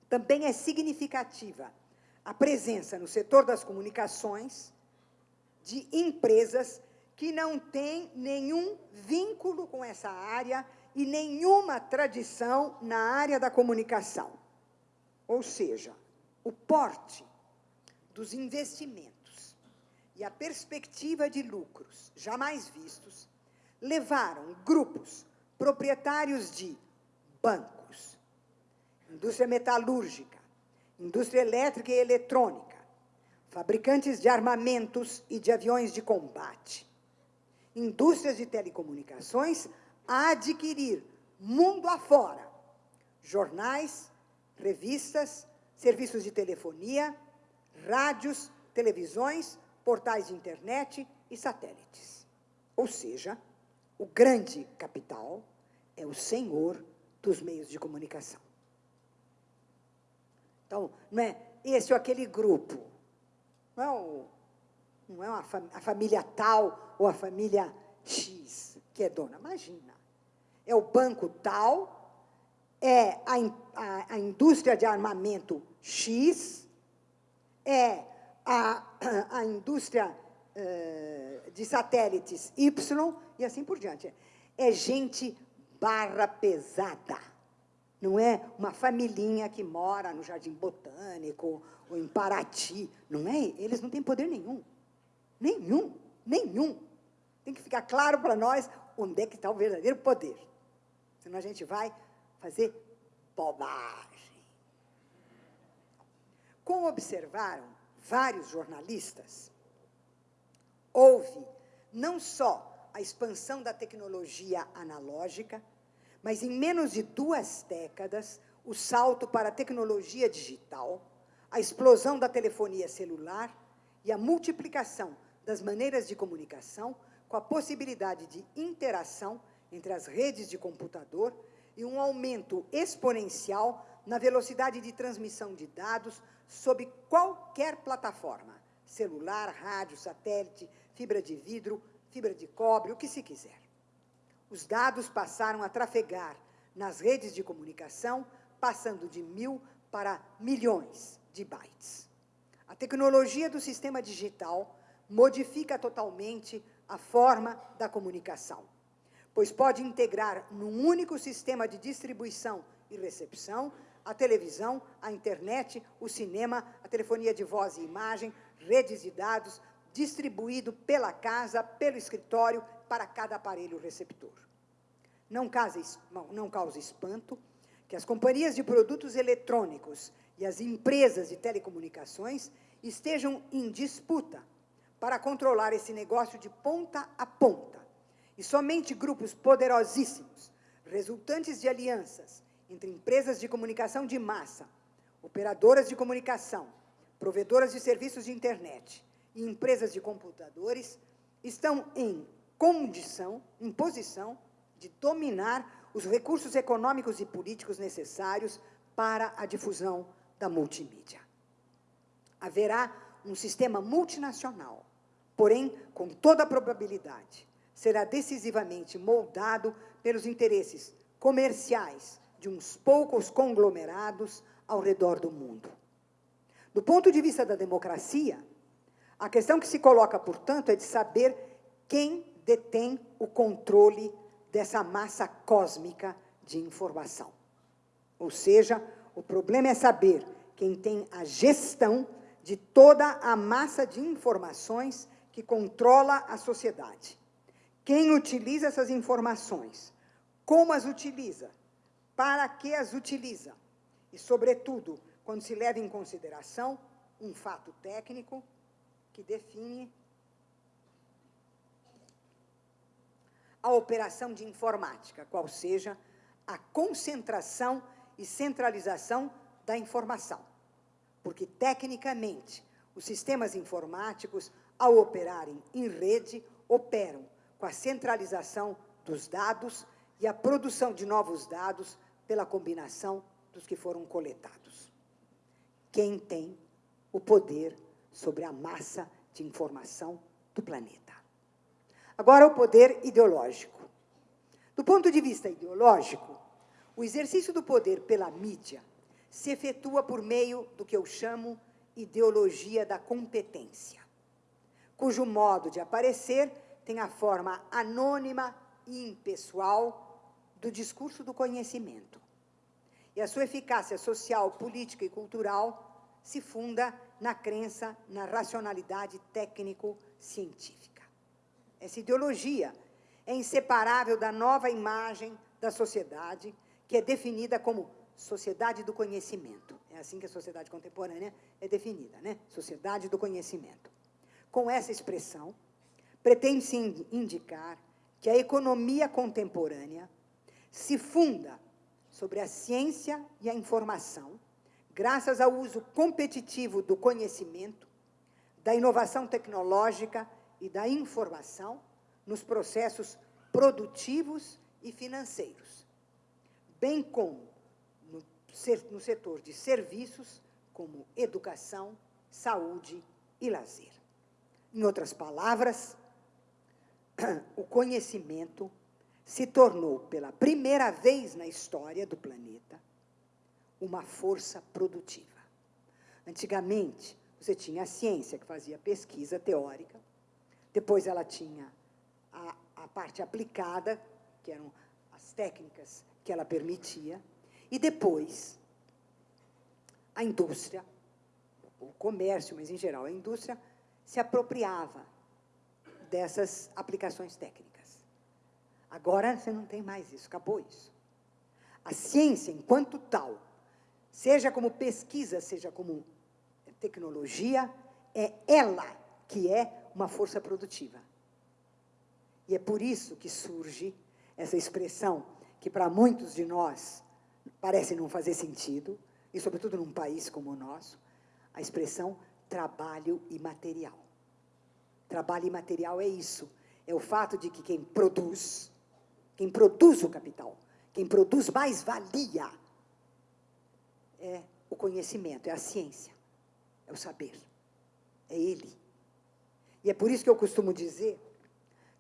Também é significativa a presença no setor das comunicações de empresas que não têm nenhum vínculo com essa área e nenhuma tradição na área da comunicação. Ou seja, o porte dos investimentos e a perspectiva de lucros jamais vistos levaram grupos proprietários de bancos, indústria metalúrgica, indústria elétrica e eletrônica, fabricantes de armamentos e de aviões de combate, indústrias de telecomunicações a adquirir mundo afora jornais, revistas, serviços de telefonia, rádios, televisões, portais de internet e satélites. Ou seja, o grande capital é o senhor dos meios de comunicação. Então, não é esse ou aquele grupo, não é, o, não é fam a família tal ou a família X que é dona, imagina. É o banco tal, é a, a, a indústria de armamento X, é a, a indústria uh, de satélites Y, e assim por diante. É gente barra pesada. Não é uma familhinha que mora no Jardim Botânico ou em Paraty. Não é? Eles não têm poder nenhum. Nenhum. Nenhum. Tem que ficar claro para nós onde é que está o verdadeiro poder. Senão a gente vai fazer bobagem. Como observaram vários jornalistas, houve não só a expansão da tecnologia analógica, mas em menos de duas décadas, o salto para a tecnologia digital, a explosão da telefonia celular e a multiplicação das maneiras de comunicação com a possibilidade de interação entre as redes de computador e um aumento exponencial na velocidade de transmissão de dados sob qualquer plataforma, celular, rádio, satélite, fibra de vidro, fibra de cobre, o que se quiser. Os dados passaram a trafegar nas redes de comunicação, passando de mil para milhões de bytes. A tecnologia do sistema digital modifica totalmente a forma da comunicação, pois pode integrar num único sistema de distribuição e recepção a televisão, a internet, o cinema, a telefonia de voz e imagem, redes de dados, distribuído pela casa, pelo escritório, para cada aparelho receptor. Não causa, não causa espanto que as companhias de produtos eletrônicos e as empresas de telecomunicações estejam em disputa para controlar esse negócio de ponta a ponta. E somente grupos poderosíssimos, resultantes de alianças entre empresas de comunicação de massa, operadoras de comunicação, provedoras de serviços de internet e empresas de computadores, estão em condição, em posição de dominar os recursos econômicos e políticos necessários para a difusão da multimídia. Haverá um sistema multinacional, porém, com toda a probabilidade, será decisivamente moldado pelos interesses comerciais de uns poucos conglomerados ao redor do mundo. Do ponto de vista da democracia, a questão que se coloca, portanto, é de saber quem detém o controle dessa massa cósmica de informação. Ou seja, o problema é saber quem tem a gestão de toda a massa de informações que controla a sociedade. Quem utiliza essas informações? Como as utiliza? Para que as utiliza? E, sobretudo, quando se leva em consideração um fato técnico que define a operação de informática, qual seja a concentração e centralização da informação. Porque, tecnicamente, os sistemas informáticos ao operarem em rede, operam com a centralização dos dados e a produção de novos dados pela combinação dos que foram coletados. Quem tem o poder sobre a massa de informação do planeta. Agora, o poder ideológico. Do ponto de vista ideológico, o exercício do poder pela mídia se efetua por meio do que eu chamo ideologia da competência cujo modo de aparecer tem a forma anônima e impessoal do discurso do conhecimento. E a sua eficácia social, política e cultural se funda na crença na racionalidade técnico-científica. Essa ideologia é inseparável da nova imagem da sociedade, que é definida como sociedade do conhecimento. É assim que a sociedade contemporânea é definida, né? Sociedade do conhecimento. Com essa expressão, pretende-se indicar que a economia contemporânea se funda sobre a ciência e a informação, graças ao uso competitivo do conhecimento, da inovação tecnológica e da informação nos processos produtivos e financeiros, bem como no, setor de serviços, como educação, saúde e lazer. Em outras palavras, o conhecimento se tornou, pela primeira vez na história do planeta, uma força produtiva. Antigamente, você tinha a ciência, que fazia pesquisa teórica, depois ela tinha a, a parte aplicada, que eram as técnicas que ela permitia, e depois a indústria, o comércio, mas em geral a indústria, se apropriava dessas aplicações técnicas. Agora você não tem mais isso, acabou isso. A ciência, enquanto tal, seja como pesquisa, seja como tecnologia, é ela que é uma força produtiva. E é por isso que surge essa expressão que para muitos de nós parece não fazer sentido, e sobretudo num país como o nosso, a expressão trabalho imaterial. Trabalho imaterial é isso, é o fato de que quem produz, quem produz o capital, quem produz mais valia, é o conhecimento, é a ciência, é o saber, é ele. E é por isso que eu costumo dizer,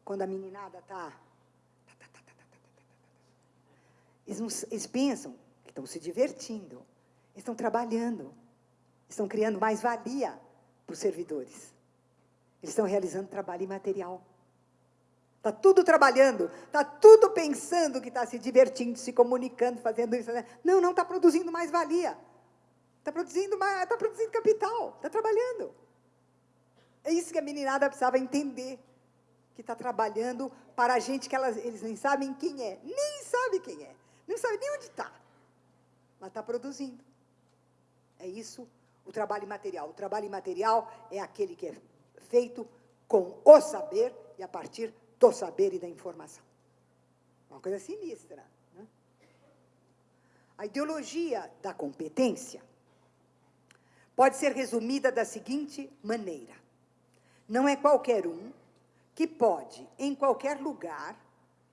quando a meninada está... Eles, eles pensam que estão se divertindo, estão trabalhando, estão criando mais valia para os servidores. Eles estão realizando trabalho imaterial. Está tudo trabalhando, está tudo pensando que está se divertindo, se comunicando, fazendo isso. Né? Não, não está produzindo mais valia. Está produzindo, mais, está produzindo capital, está trabalhando. É isso que a meninada precisava entender. Que está trabalhando para a gente que elas, eles nem sabem quem é. Nem sabe quem é. Nem sabe nem onde está. Mas está produzindo. É isso o trabalho imaterial. O trabalho imaterial é aquele que é feito com o saber e a partir do saber e da informação. Uma coisa sinistra. Né? A ideologia da competência pode ser resumida da seguinte maneira. Não é qualquer um que pode, em qualquer lugar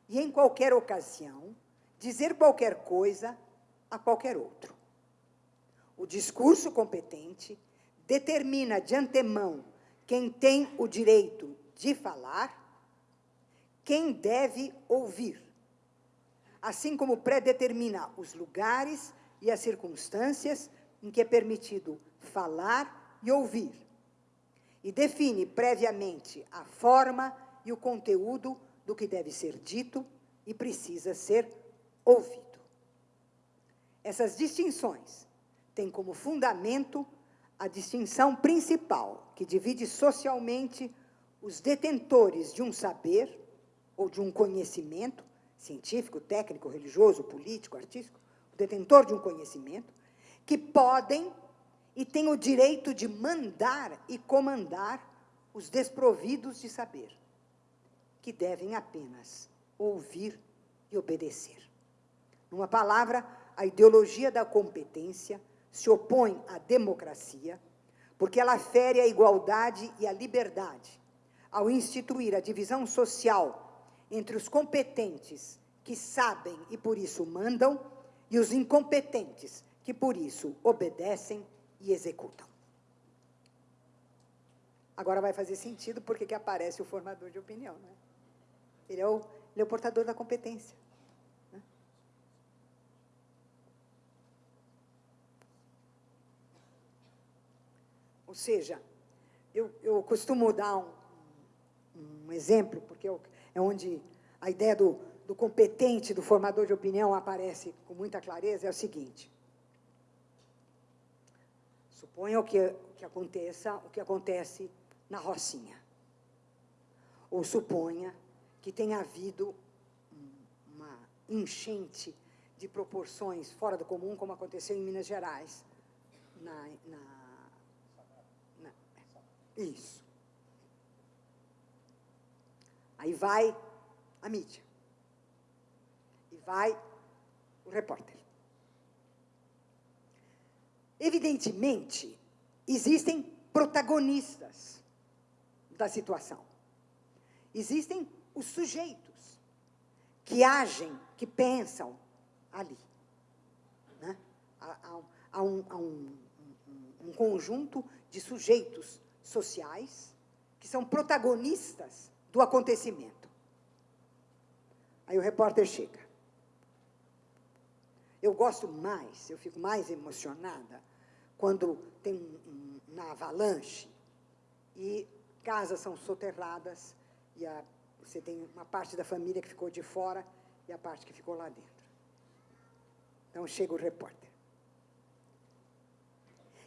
e em qualquer ocasião, dizer qualquer coisa a qualquer outro. O discurso competente determina de antemão quem tem o direito de falar quem deve ouvir, assim como predetermina os lugares e as circunstâncias em que é permitido falar e ouvir, e define previamente a forma e o conteúdo do que deve ser dito e precisa ser ouvido. Essas distinções têm como fundamento a distinção principal que divide socialmente os detentores de um saber ou de um conhecimento científico, técnico, religioso, político, artístico, o detentor de um conhecimento, que podem e têm o direito de mandar e comandar os desprovidos de saber, que devem apenas ouvir e obedecer. Numa palavra, a ideologia da competência se opõe à democracia, porque ela fere a igualdade e a liberdade, ao instituir a divisão social entre os competentes, que sabem e por isso mandam, e os incompetentes, que por isso obedecem e executam. Agora vai fazer sentido porque que aparece o formador de opinião. Né? Ele, é o, ele é o portador da competência. Ou seja, eu, eu costumo dar um, um exemplo, porque eu, é onde a ideia do, do competente, do formador de opinião aparece com muita clareza, é o seguinte. Suponha que, que aconteça o que acontece na Rocinha. Ou suponha que tenha havido uma enchente de proporções fora do comum, como aconteceu em Minas Gerais. Na, na, isso. Aí vai a mídia. E vai o repórter. Evidentemente, existem protagonistas da situação. Existem os sujeitos que agem, que pensam ali. Né? Há, há, um, há um, um, um conjunto de sujeitos sociais que são protagonistas do acontecimento. Aí o repórter chega. Eu gosto mais, eu fico mais emocionada quando tem um, um, uma avalanche e casas são soterradas e a, você tem uma parte da família que ficou de fora e a parte que ficou lá dentro. Então chega o repórter.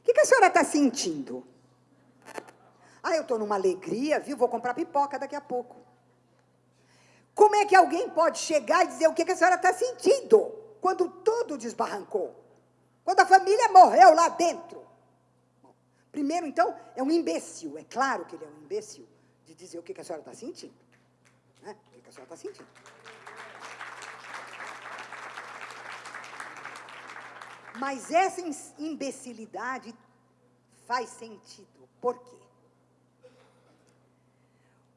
O que, que a senhora está sentindo? Ah, eu estou numa alegria, viu? Vou comprar pipoca daqui a pouco. Como é que alguém pode chegar e dizer o que, a senhora está sentindo quando tudo desbarrancou? Quando a família morreu lá dentro? Primeiro, então, é um imbecil. É claro que ele é um imbecil de dizer o que, a senhora está sentindo. Né? O que a senhora está sentindo. Mas essa imbecilidade faz sentido. Por quê?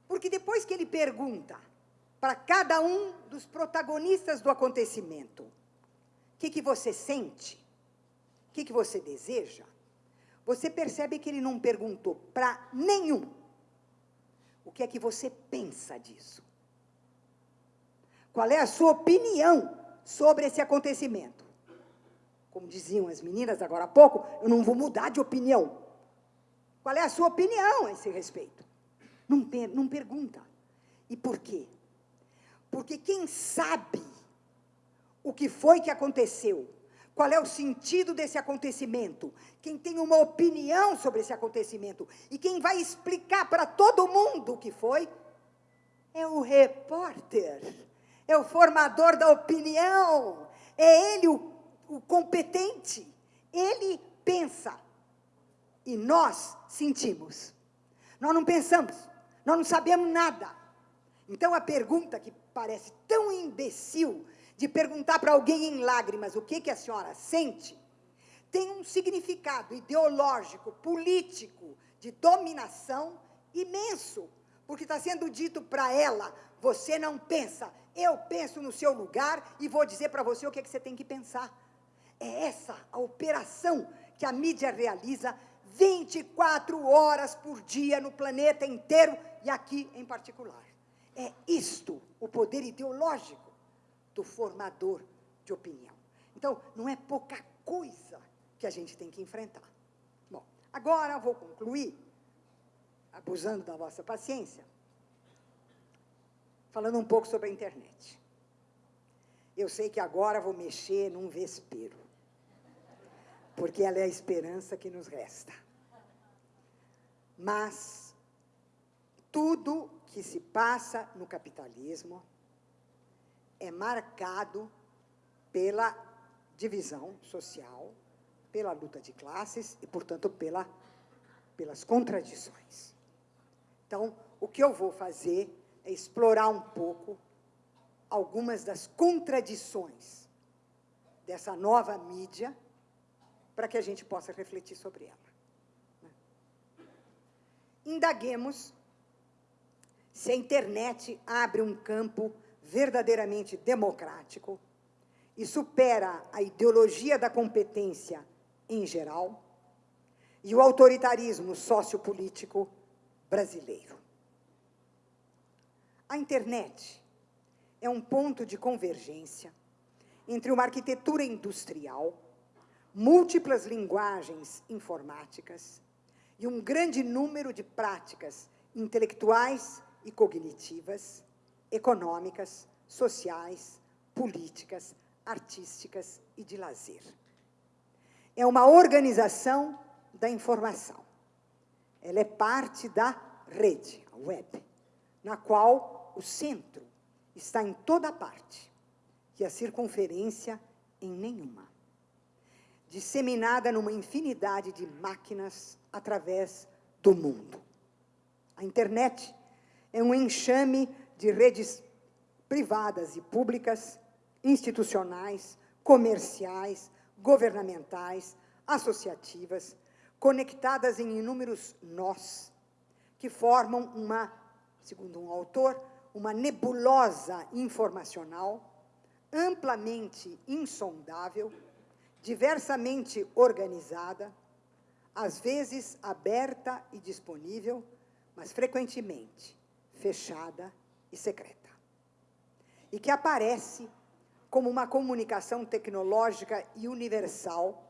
Porque depois que ele pergunta para cada um dos protagonistas do acontecimento, o que, que você sente? O que, que você deseja? Você percebe que ele não perguntou para nenhum o que é que você pensa disso. Qual é a sua opinião sobre esse acontecimento? Como diziam as meninas agora há pouco, eu não vou mudar de opinião. Qual é a sua opinião a esse respeito? Não, não pergunta. E por quê? Porque quem sabe o que foi que aconteceu, qual é o sentido desse acontecimento, quem tem uma opinião sobre esse acontecimento e quem vai explicar para todo mundo o que foi, é o repórter, é o formador da opinião, é ele o, o competente, ele pensa e nós sentimos. Nós não pensamos, nós não sabemos nada. Então a pergunta que parece tão imbecil de perguntar para alguém em lágrimas o que, que a senhora sente, tem um significado ideológico, político, de dominação imenso, porque está sendo dito para ela, você não pensa, eu penso no seu lugar e vou dizer para você o que, que você tem que pensar. É essa a operação que a mídia realiza 24 horas por dia no planeta inteiro e aqui em particular. É isto o poder ideológico do formador de opinião. Então, não é pouca coisa que a gente tem que enfrentar. Bom, agora vou concluir, abusando da vossa paciência, falando um pouco sobre a internet. Eu sei que agora vou mexer num vespeiro, porque ela é a esperança que nos resta. Mas tudo que se passa no capitalismo é marcado pela divisão social, pela luta de classes e, portanto, pela, pelas contradições. Então, o que eu vou fazer é explorar um pouco algumas das contradições dessa nova mídia para que a gente possa refletir sobre ela. Né? Indaguemos se a internet abre um campo verdadeiramente democrático e supera a ideologia da competência em geral e o autoritarismo sociopolítico brasileiro. A internet é um ponto de convergência entre uma arquitetura industrial, múltiplas linguagens informáticas e um grande número de práticas intelectuais e cognitivas, econômicas, sociais, políticas, artísticas e de lazer. É uma organização da informação. Ela é parte da rede, a web, na qual o centro está em toda parte e a circunferência em nenhuma. Disseminada numa infinidade de máquinas através do mundo. A internet é um enxame de redes privadas e públicas, institucionais, comerciais, governamentais, associativas, conectadas em inúmeros nós, que formam uma, segundo um autor, uma nebulosa informacional amplamente insondável, diversamente organizada, às vezes aberta e disponível, mas frequentemente fechada e secreta. E que aparece como uma comunicação tecnológica e universal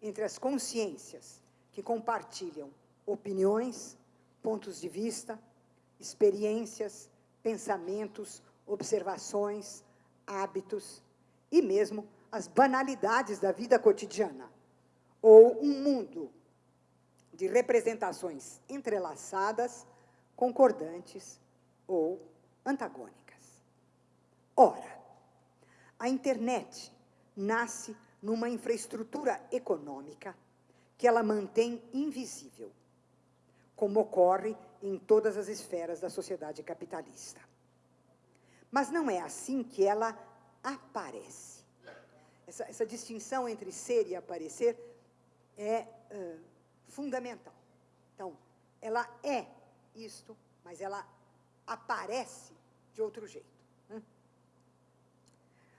entre as consciências que compartilham opiniões, pontos de vista, experiências, pensamentos, observações, hábitos e mesmo as banalidades da vida cotidiana, ou um mundo de representações entrelaçadas, concordantes ou antagônicas. Ora, a internet nasce numa infraestrutura econômica que ela mantém invisível, como ocorre em todas as esferas da sociedade capitalista. Mas não é assim que ela aparece. Essa, essa distinção entre ser e aparecer é uh, fundamental. Então, ela é isto, mas ela aparece de outro jeito. Né?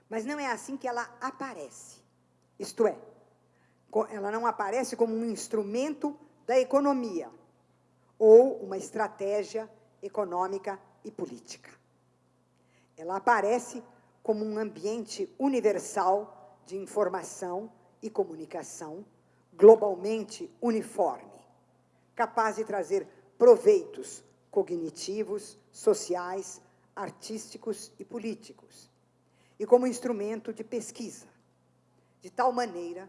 Mas não é assim que ela aparece. Isto é, ela não aparece como um instrumento da economia ou uma estratégia econômica e política. Ela aparece como um ambiente universal de informação e comunicação globalmente uniforme, capaz de trazer proveitos cognitivos, sociais, artísticos e políticos, e como instrumento de pesquisa, de tal maneira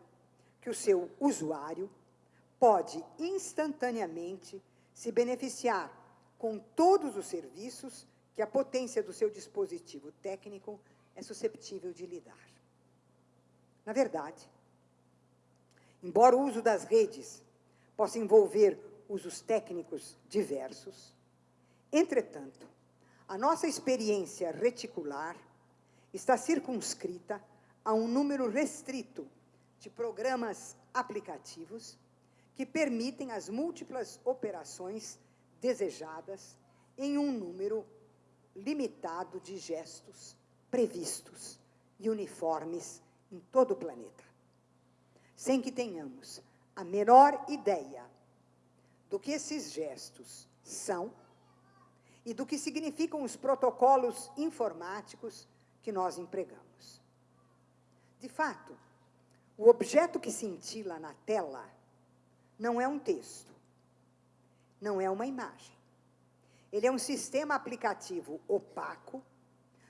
que o seu usuário pode instantaneamente se beneficiar com todos os serviços que a potência do seu dispositivo técnico é susceptível de lhe dar. Na verdade, embora o uso das redes possa envolver usos técnicos diversos, entretanto, a nossa experiência reticular está circunscrita a um número restrito de programas aplicativos que permitem as múltiplas operações desejadas em um número limitado de gestos previstos e uniformes em todo o planeta, sem que tenhamos a menor ideia do que esses gestos são e do que significam os protocolos informáticos que nós empregamos. De fato, o objeto que cintila na tela não é um texto, não é uma imagem. Ele é um sistema aplicativo opaco,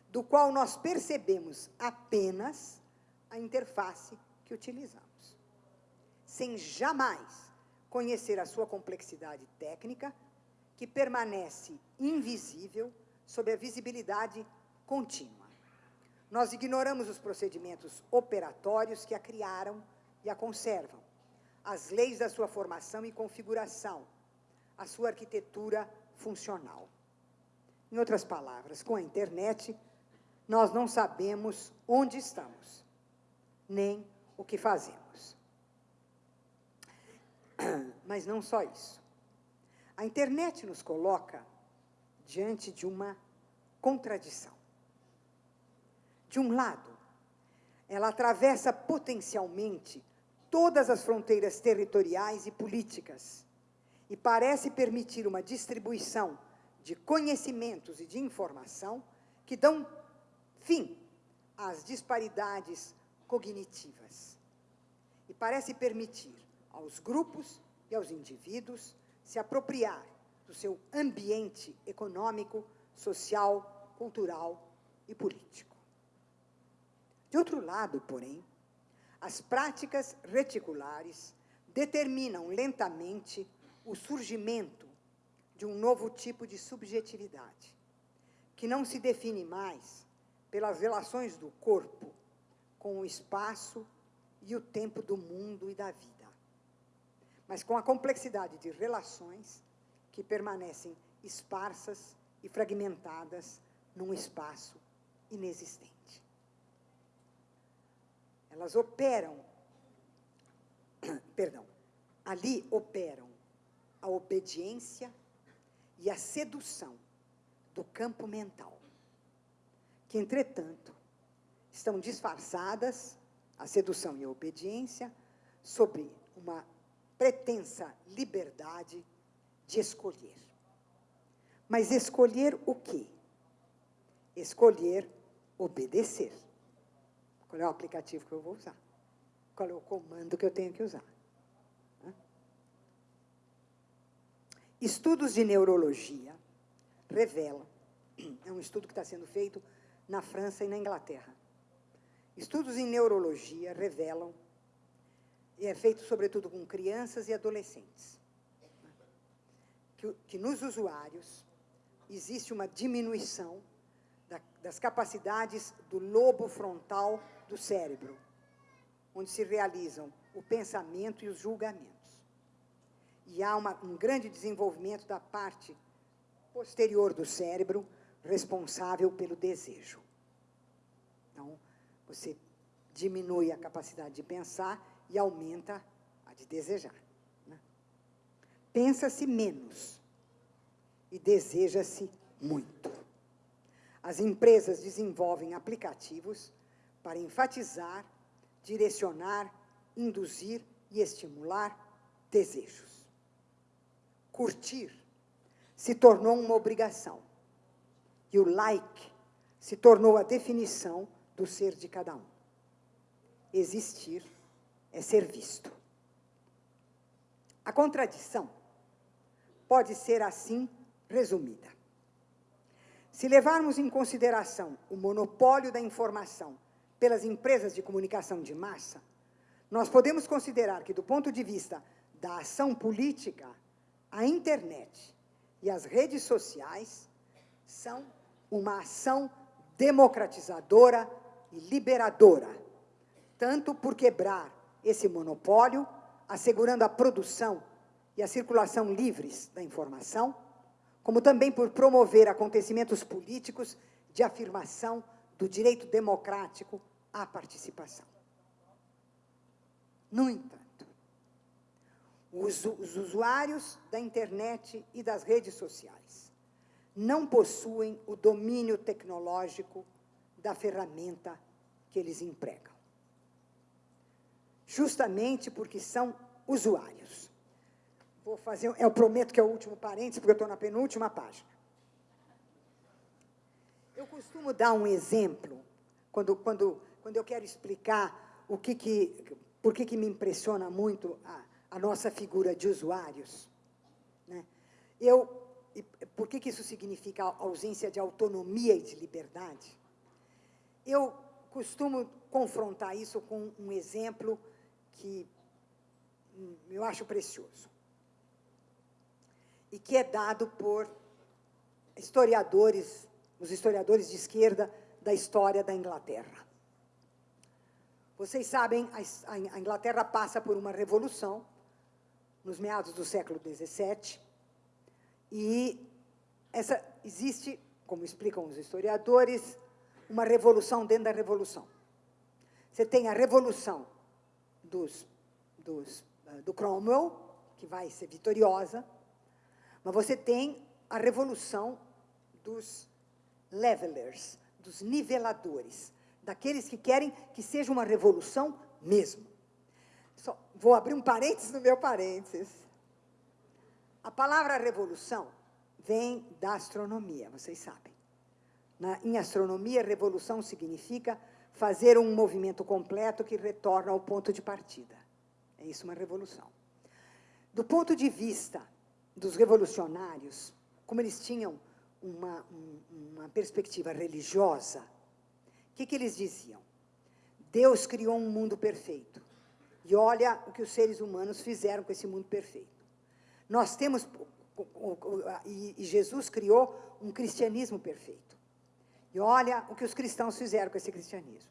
do qual nós percebemos apenas a interface que utilizamos, sem jamais conhecer a sua complexidade técnica, que permanece invisível sob a visibilidade contínua. Nós ignoramos os procedimentos operatórios que a criaram e a conservam, as leis da sua formação e configuração, a sua arquitetura funcional. Em outras palavras, com a internet, nós não sabemos onde estamos, nem o que fazemos. Mas não só isso. A internet nos coloca diante de uma contradição. De um lado, ela atravessa potencialmente todas as fronteiras territoriais e políticas e parece permitir uma distribuição de conhecimentos e de informação que dão fim às disparidades cognitivas. E parece permitir aos grupos e aos indivíduos se apropriar do seu ambiente econômico, social, cultural e político. De outro lado, porém, as práticas reticulares determinam lentamente o surgimento de um novo tipo de subjetividade, que não se define mais pelas relações do corpo com o espaço e o tempo do mundo e da vida, mas com a complexidade de relações que permanecem esparsas e fragmentadas num espaço inexistente. Elas operam, perdão, ali operam a obediência e a sedução do campo mental, que, entretanto, estão disfarçadas, a sedução e a obediência, sobre uma pretensa liberdade de escolher. Mas escolher o quê? Escolher obedecer. Qual é o aplicativo que eu vou usar? Qual é o comando que eu tenho que usar? Estudos de neurologia revelam, é um estudo que está sendo feito na França e na Inglaterra. Estudos em neurologia revelam, e é feito sobretudo com crianças e adolescentes, que, que nos usuários existe uma diminuição da, das capacidades do lobo frontal do cérebro, onde se realizam o pensamento e os julgamentos. E há uma, um grande desenvolvimento da parte posterior do cérebro responsável pelo desejo. Então, você diminui a capacidade de pensar e aumenta a de desejar. Né? Pensa-se menos e deseja-se muito. As empresas desenvolvem aplicativos para enfatizar, direcionar, induzir e estimular desejos. Curtir se tornou uma obrigação. E o like se tornou a definição do ser de cada um. Existir é ser visto. A contradição pode ser assim resumida. Se levarmos em consideração o monopólio da informação pelas empresas de comunicação de massa, nós podemos considerar que, do ponto de vista da ação política, a internet e as redes sociais são uma ação democratizadora e liberadora, tanto por quebrar esse monopólio, assegurando a produção e a circulação livres da informação, como também por promover acontecimentos políticos de afirmação do direito democrático à participação. No entanto, os, os usuários da internet e das redes sociais não possuem o domínio tecnológico da ferramenta que eles empregam. Justamente porque são usuários. Vou fazer, eu prometo que é o último parênteses, porque eu estou na penúltima página. Eu costumo dar um exemplo, quando, quando, quando eu quero explicar o que, que por que, que me impressiona muito a, a nossa figura de usuários? Né? Eu, por que, que isso significa ausência de autonomia e de liberdade? Eu costumo confrontar isso com um exemplo que eu acho precioso e que é dado por historiadores, os historiadores de esquerda da história da Inglaterra. Vocês sabem, a Inglaterra passa por uma revolução nos meados do século XVII e essa existe, como explicam os historiadores, uma revolução dentro da revolução. Você tem a revolução dos, dos, eh, do Cromwell, que vai ser vitoriosa, mas você tem a revolução dos levelers, dos niveladores, daqueles que querem que seja uma revolução mesmo. Só, vou abrir um parênteses no meu parênteses. A palavra revolução vem da astronomia, vocês sabem. Na, em astronomia, revolução significa fazer um movimento completo que retorna ao ponto de partida. É isso uma revolução. Do ponto de vista dos revolucionários, como eles tinham uma, uma perspectiva religiosa, o que, que eles diziam? Deus criou um mundo perfeito. E olha o que os seres humanos fizeram com esse mundo perfeito. Nós temos, e Jesus criou um cristianismo perfeito. E olha o que os cristãos fizeram com esse cristianismo.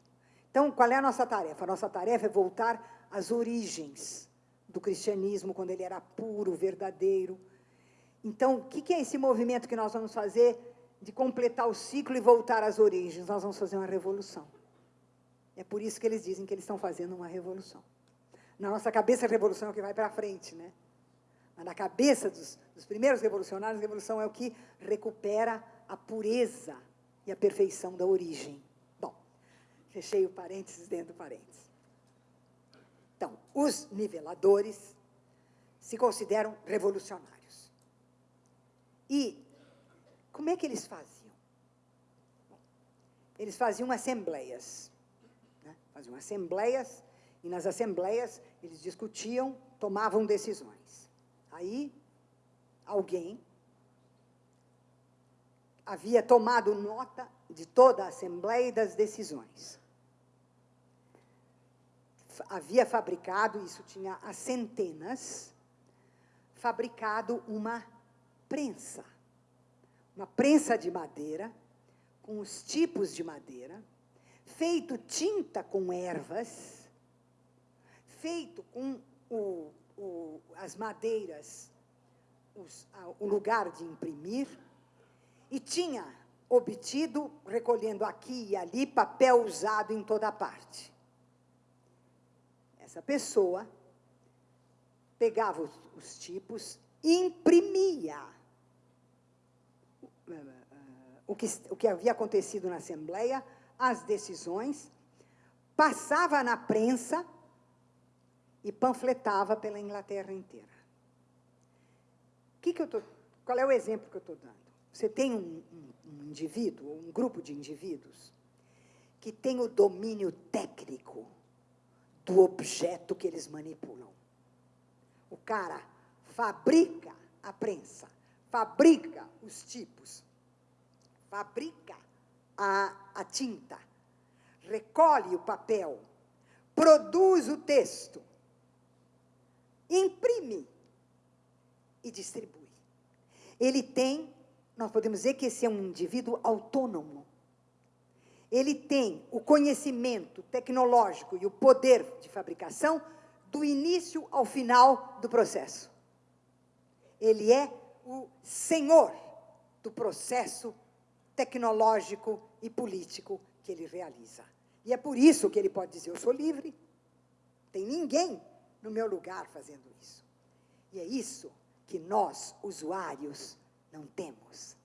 Então, qual é a nossa tarefa? A nossa tarefa é voltar às origens do cristianismo, quando ele era puro, verdadeiro. Então, o que é esse movimento que nós vamos fazer de completar o ciclo e voltar às origens, nós vamos fazer uma revolução. É por isso que eles dizem que eles estão fazendo uma revolução. Na nossa cabeça, a revolução é o que vai para frente, né? Mas na cabeça dos, dos primeiros revolucionários, a revolução é o que recupera a pureza e a perfeição da origem. Bom, fechei o parênteses dentro do parênteses. Então, os niveladores se consideram revolucionários. E como é que eles faziam? Eles faziam assembleias. Né? Faziam assembleias, e nas assembleias eles discutiam, tomavam decisões. Aí, alguém havia tomado nota de toda a assembleia e das decisões. Havia fabricado, isso tinha as centenas, fabricado uma prensa uma prensa de madeira, com os tipos de madeira, feito tinta com ervas, feito com o, o, as madeiras, os, a, o lugar de imprimir, e tinha obtido, recolhendo aqui e ali, papel usado em toda parte. Essa pessoa pegava os, os tipos, imprimia o que, o que havia acontecido na Assembleia, as decisões, passava na prensa e panfletava pela Inglaterra inteira. Que que eu tô, qual é o exemplo que eu estou dando? Você tem um, um, indivíduo, um grupo de indivíduos, que tem o domínio técnico do objeto que eles manipulam. O cara fabrica a prensa, fabrica os tipos, fabrica a, a tinta, recolhe o papel, produz o texto, imprime e distribui. Ele tem, nós podemos dizer que esse é um indivíduo autônomo. Ele tem o conhecimento tecnológico e o poder de fabricação do início ao final do processo. Ele é o senhor do processo tecnológico e político que ele realiza. E é por isso que ele pode dizer: Eu sou livre, tem ninguém no meu lugar fazendo isso. E é isso que nós, usuários, não temos.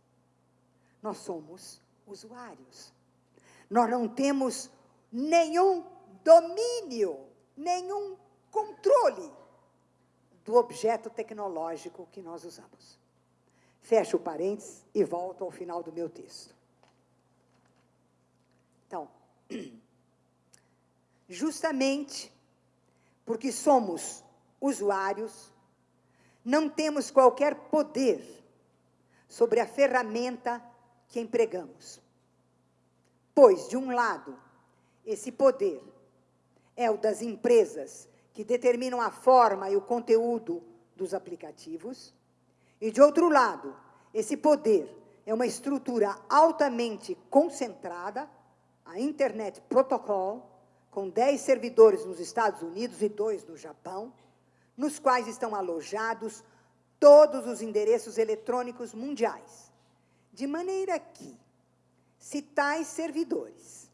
Nós somos usuários. Nós não temos nenhum domínio, nenhum controle do objeto tecnológico que nós usamos. Fecho o parênteses e volto ao final do meu texto. Então, justamente porque somos usuários, não temos qualquer poder sobre a ferramenta que empregamos. Pois, de um lado, esse poder é o das empresas que determinam a forma e o conteúdo dos aplicativos, e, de outro lado, esse poder é uma estrutura altamente concentrada, a Internet Protocol, com 10 servidores nos Estados Unidos e dois no Japão, nos quais estão alojados todos os endereços eletrônicos mundiais, de maneira que, se tais servidores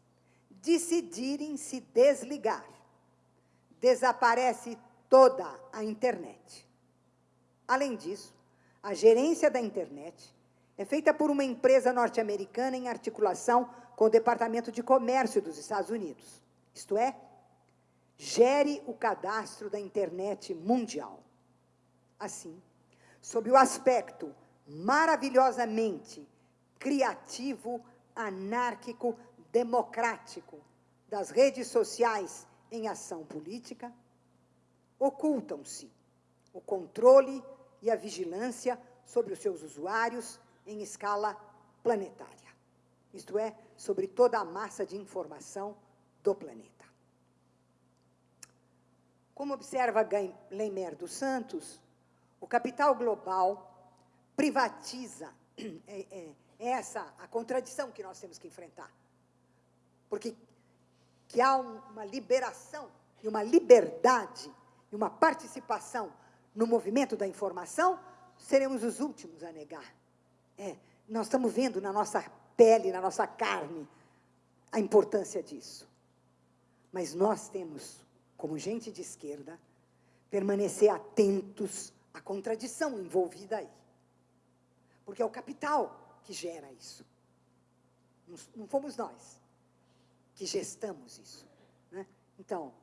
decidirem se desligar, desaparece toda a internet. Além disso, a gerência da internet é feita por uma empresa norte-americana em articulação com o Departamento de Comércio dos Estados Unidos. Isto é, gere o cadastro da internet mundial. Assim, sob o aspecto maravilhosamente criativo, anárquico, democrático das redes sociais em ação política, ocultam-se o controle e a vigilância sobre os seus usuários em escala planetária, isto é, sobre toda a massa de informação do planeta. Como observa Leimer dos Santos, o capital global privatiza, é, é, é essa a contradição que nós temos que enfrentar. Porque que há uma liberação e uma liberdade e uma participação no movimento da informação, seremos os últimos a negar. É, nós estamos vendo na nossa pele, na nossa carne, a importância disso. Mas nós temos, como gente de esquerda, permanecer atentos à contradição envolvida aí. Porque é o capital que gera isso. Não, não fomos nós que gestamos isso. Né? Então,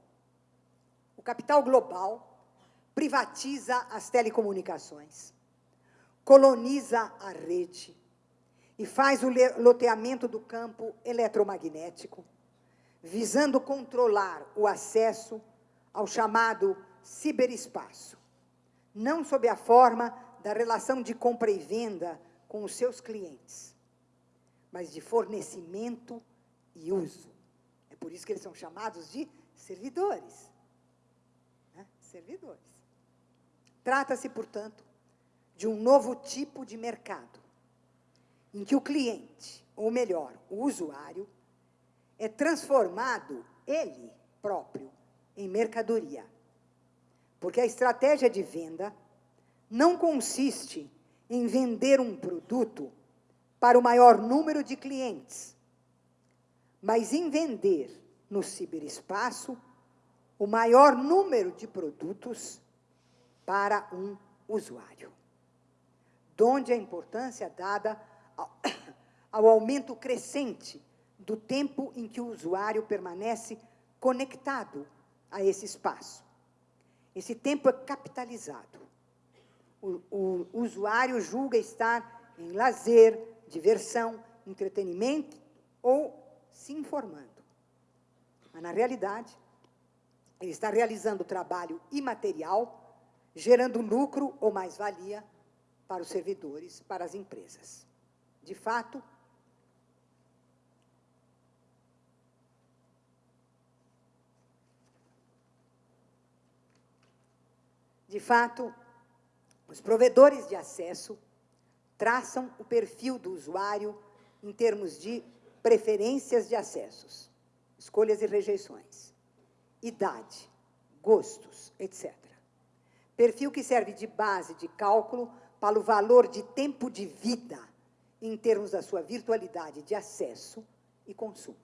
o capital global privatiza as telecomunicações, coloniza a rede e faz o loteamento do campo eletromagnético, visando controlar o acesso ao chamado ciberespaço, não sob a forma da relação de compra e venda com os seus clientes, mas de fornecimento e uso. É por isso que eles são chamados de servidores. Né? Servidores. Trata-se, portanto, de um novo tipo de mercado, em que o cliente, ou melhor, o usuário, é transformado, ele próprio, em mercadoria. Porque a estratégia de venda não consiste em vender um produto para o maior número de clientes, mas em vender no ciberespaço o maior número de produtos para um usuário. Donde a importância dada ao, ao aumento crescente do tempo em que o usuário permanece conectado a esse espaço. Esse tempo é capitalizado. O, o, usuário julga estar em lazer, diversão, entretenimento ou se informando. Mas, na realidade, ele está realizando trabalho imaterial, gerando lucro ou mais-valia para os servidores, para as empresas. De fato, De fato, os provedores de acesso traçam o perfil do usuário em termos de preferências de acessos, escolhas e rejeições, idade, gostos, etc. Perfil que serve de base de cálculo para o valor de tempo de vida em termos da sua virtualidade de acesso e consumo.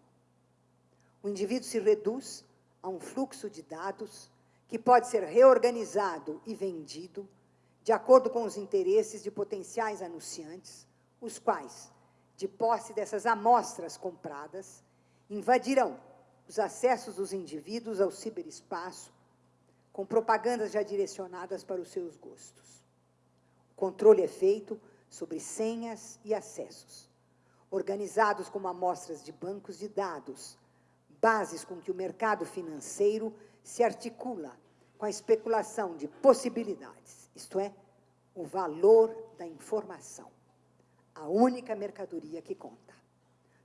O indivíduo se reduz a um fluxo de dados que pode ser reorganizado e vendido de acordo com os interesses de potenciais anunciantes, os quais, de posse dessas amostras compradas, invadirão os acessos dos indivíduos ao ciberespaço com propagandas já direcionadas para os seus gostos. O controle é feito sobre senhas e acessos, organizados como amostras de bancos de dados, bases com que o mercado financeiro se articula com a especulação de possibilidades, isto é, o valor da informação, a única mercadoria que conta,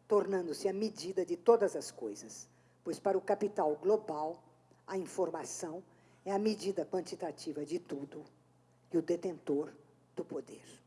tornando-se a medida de todas as coisas, pois para o capital global, a informação é a medida quantitativa de tudo e o detentor do poder.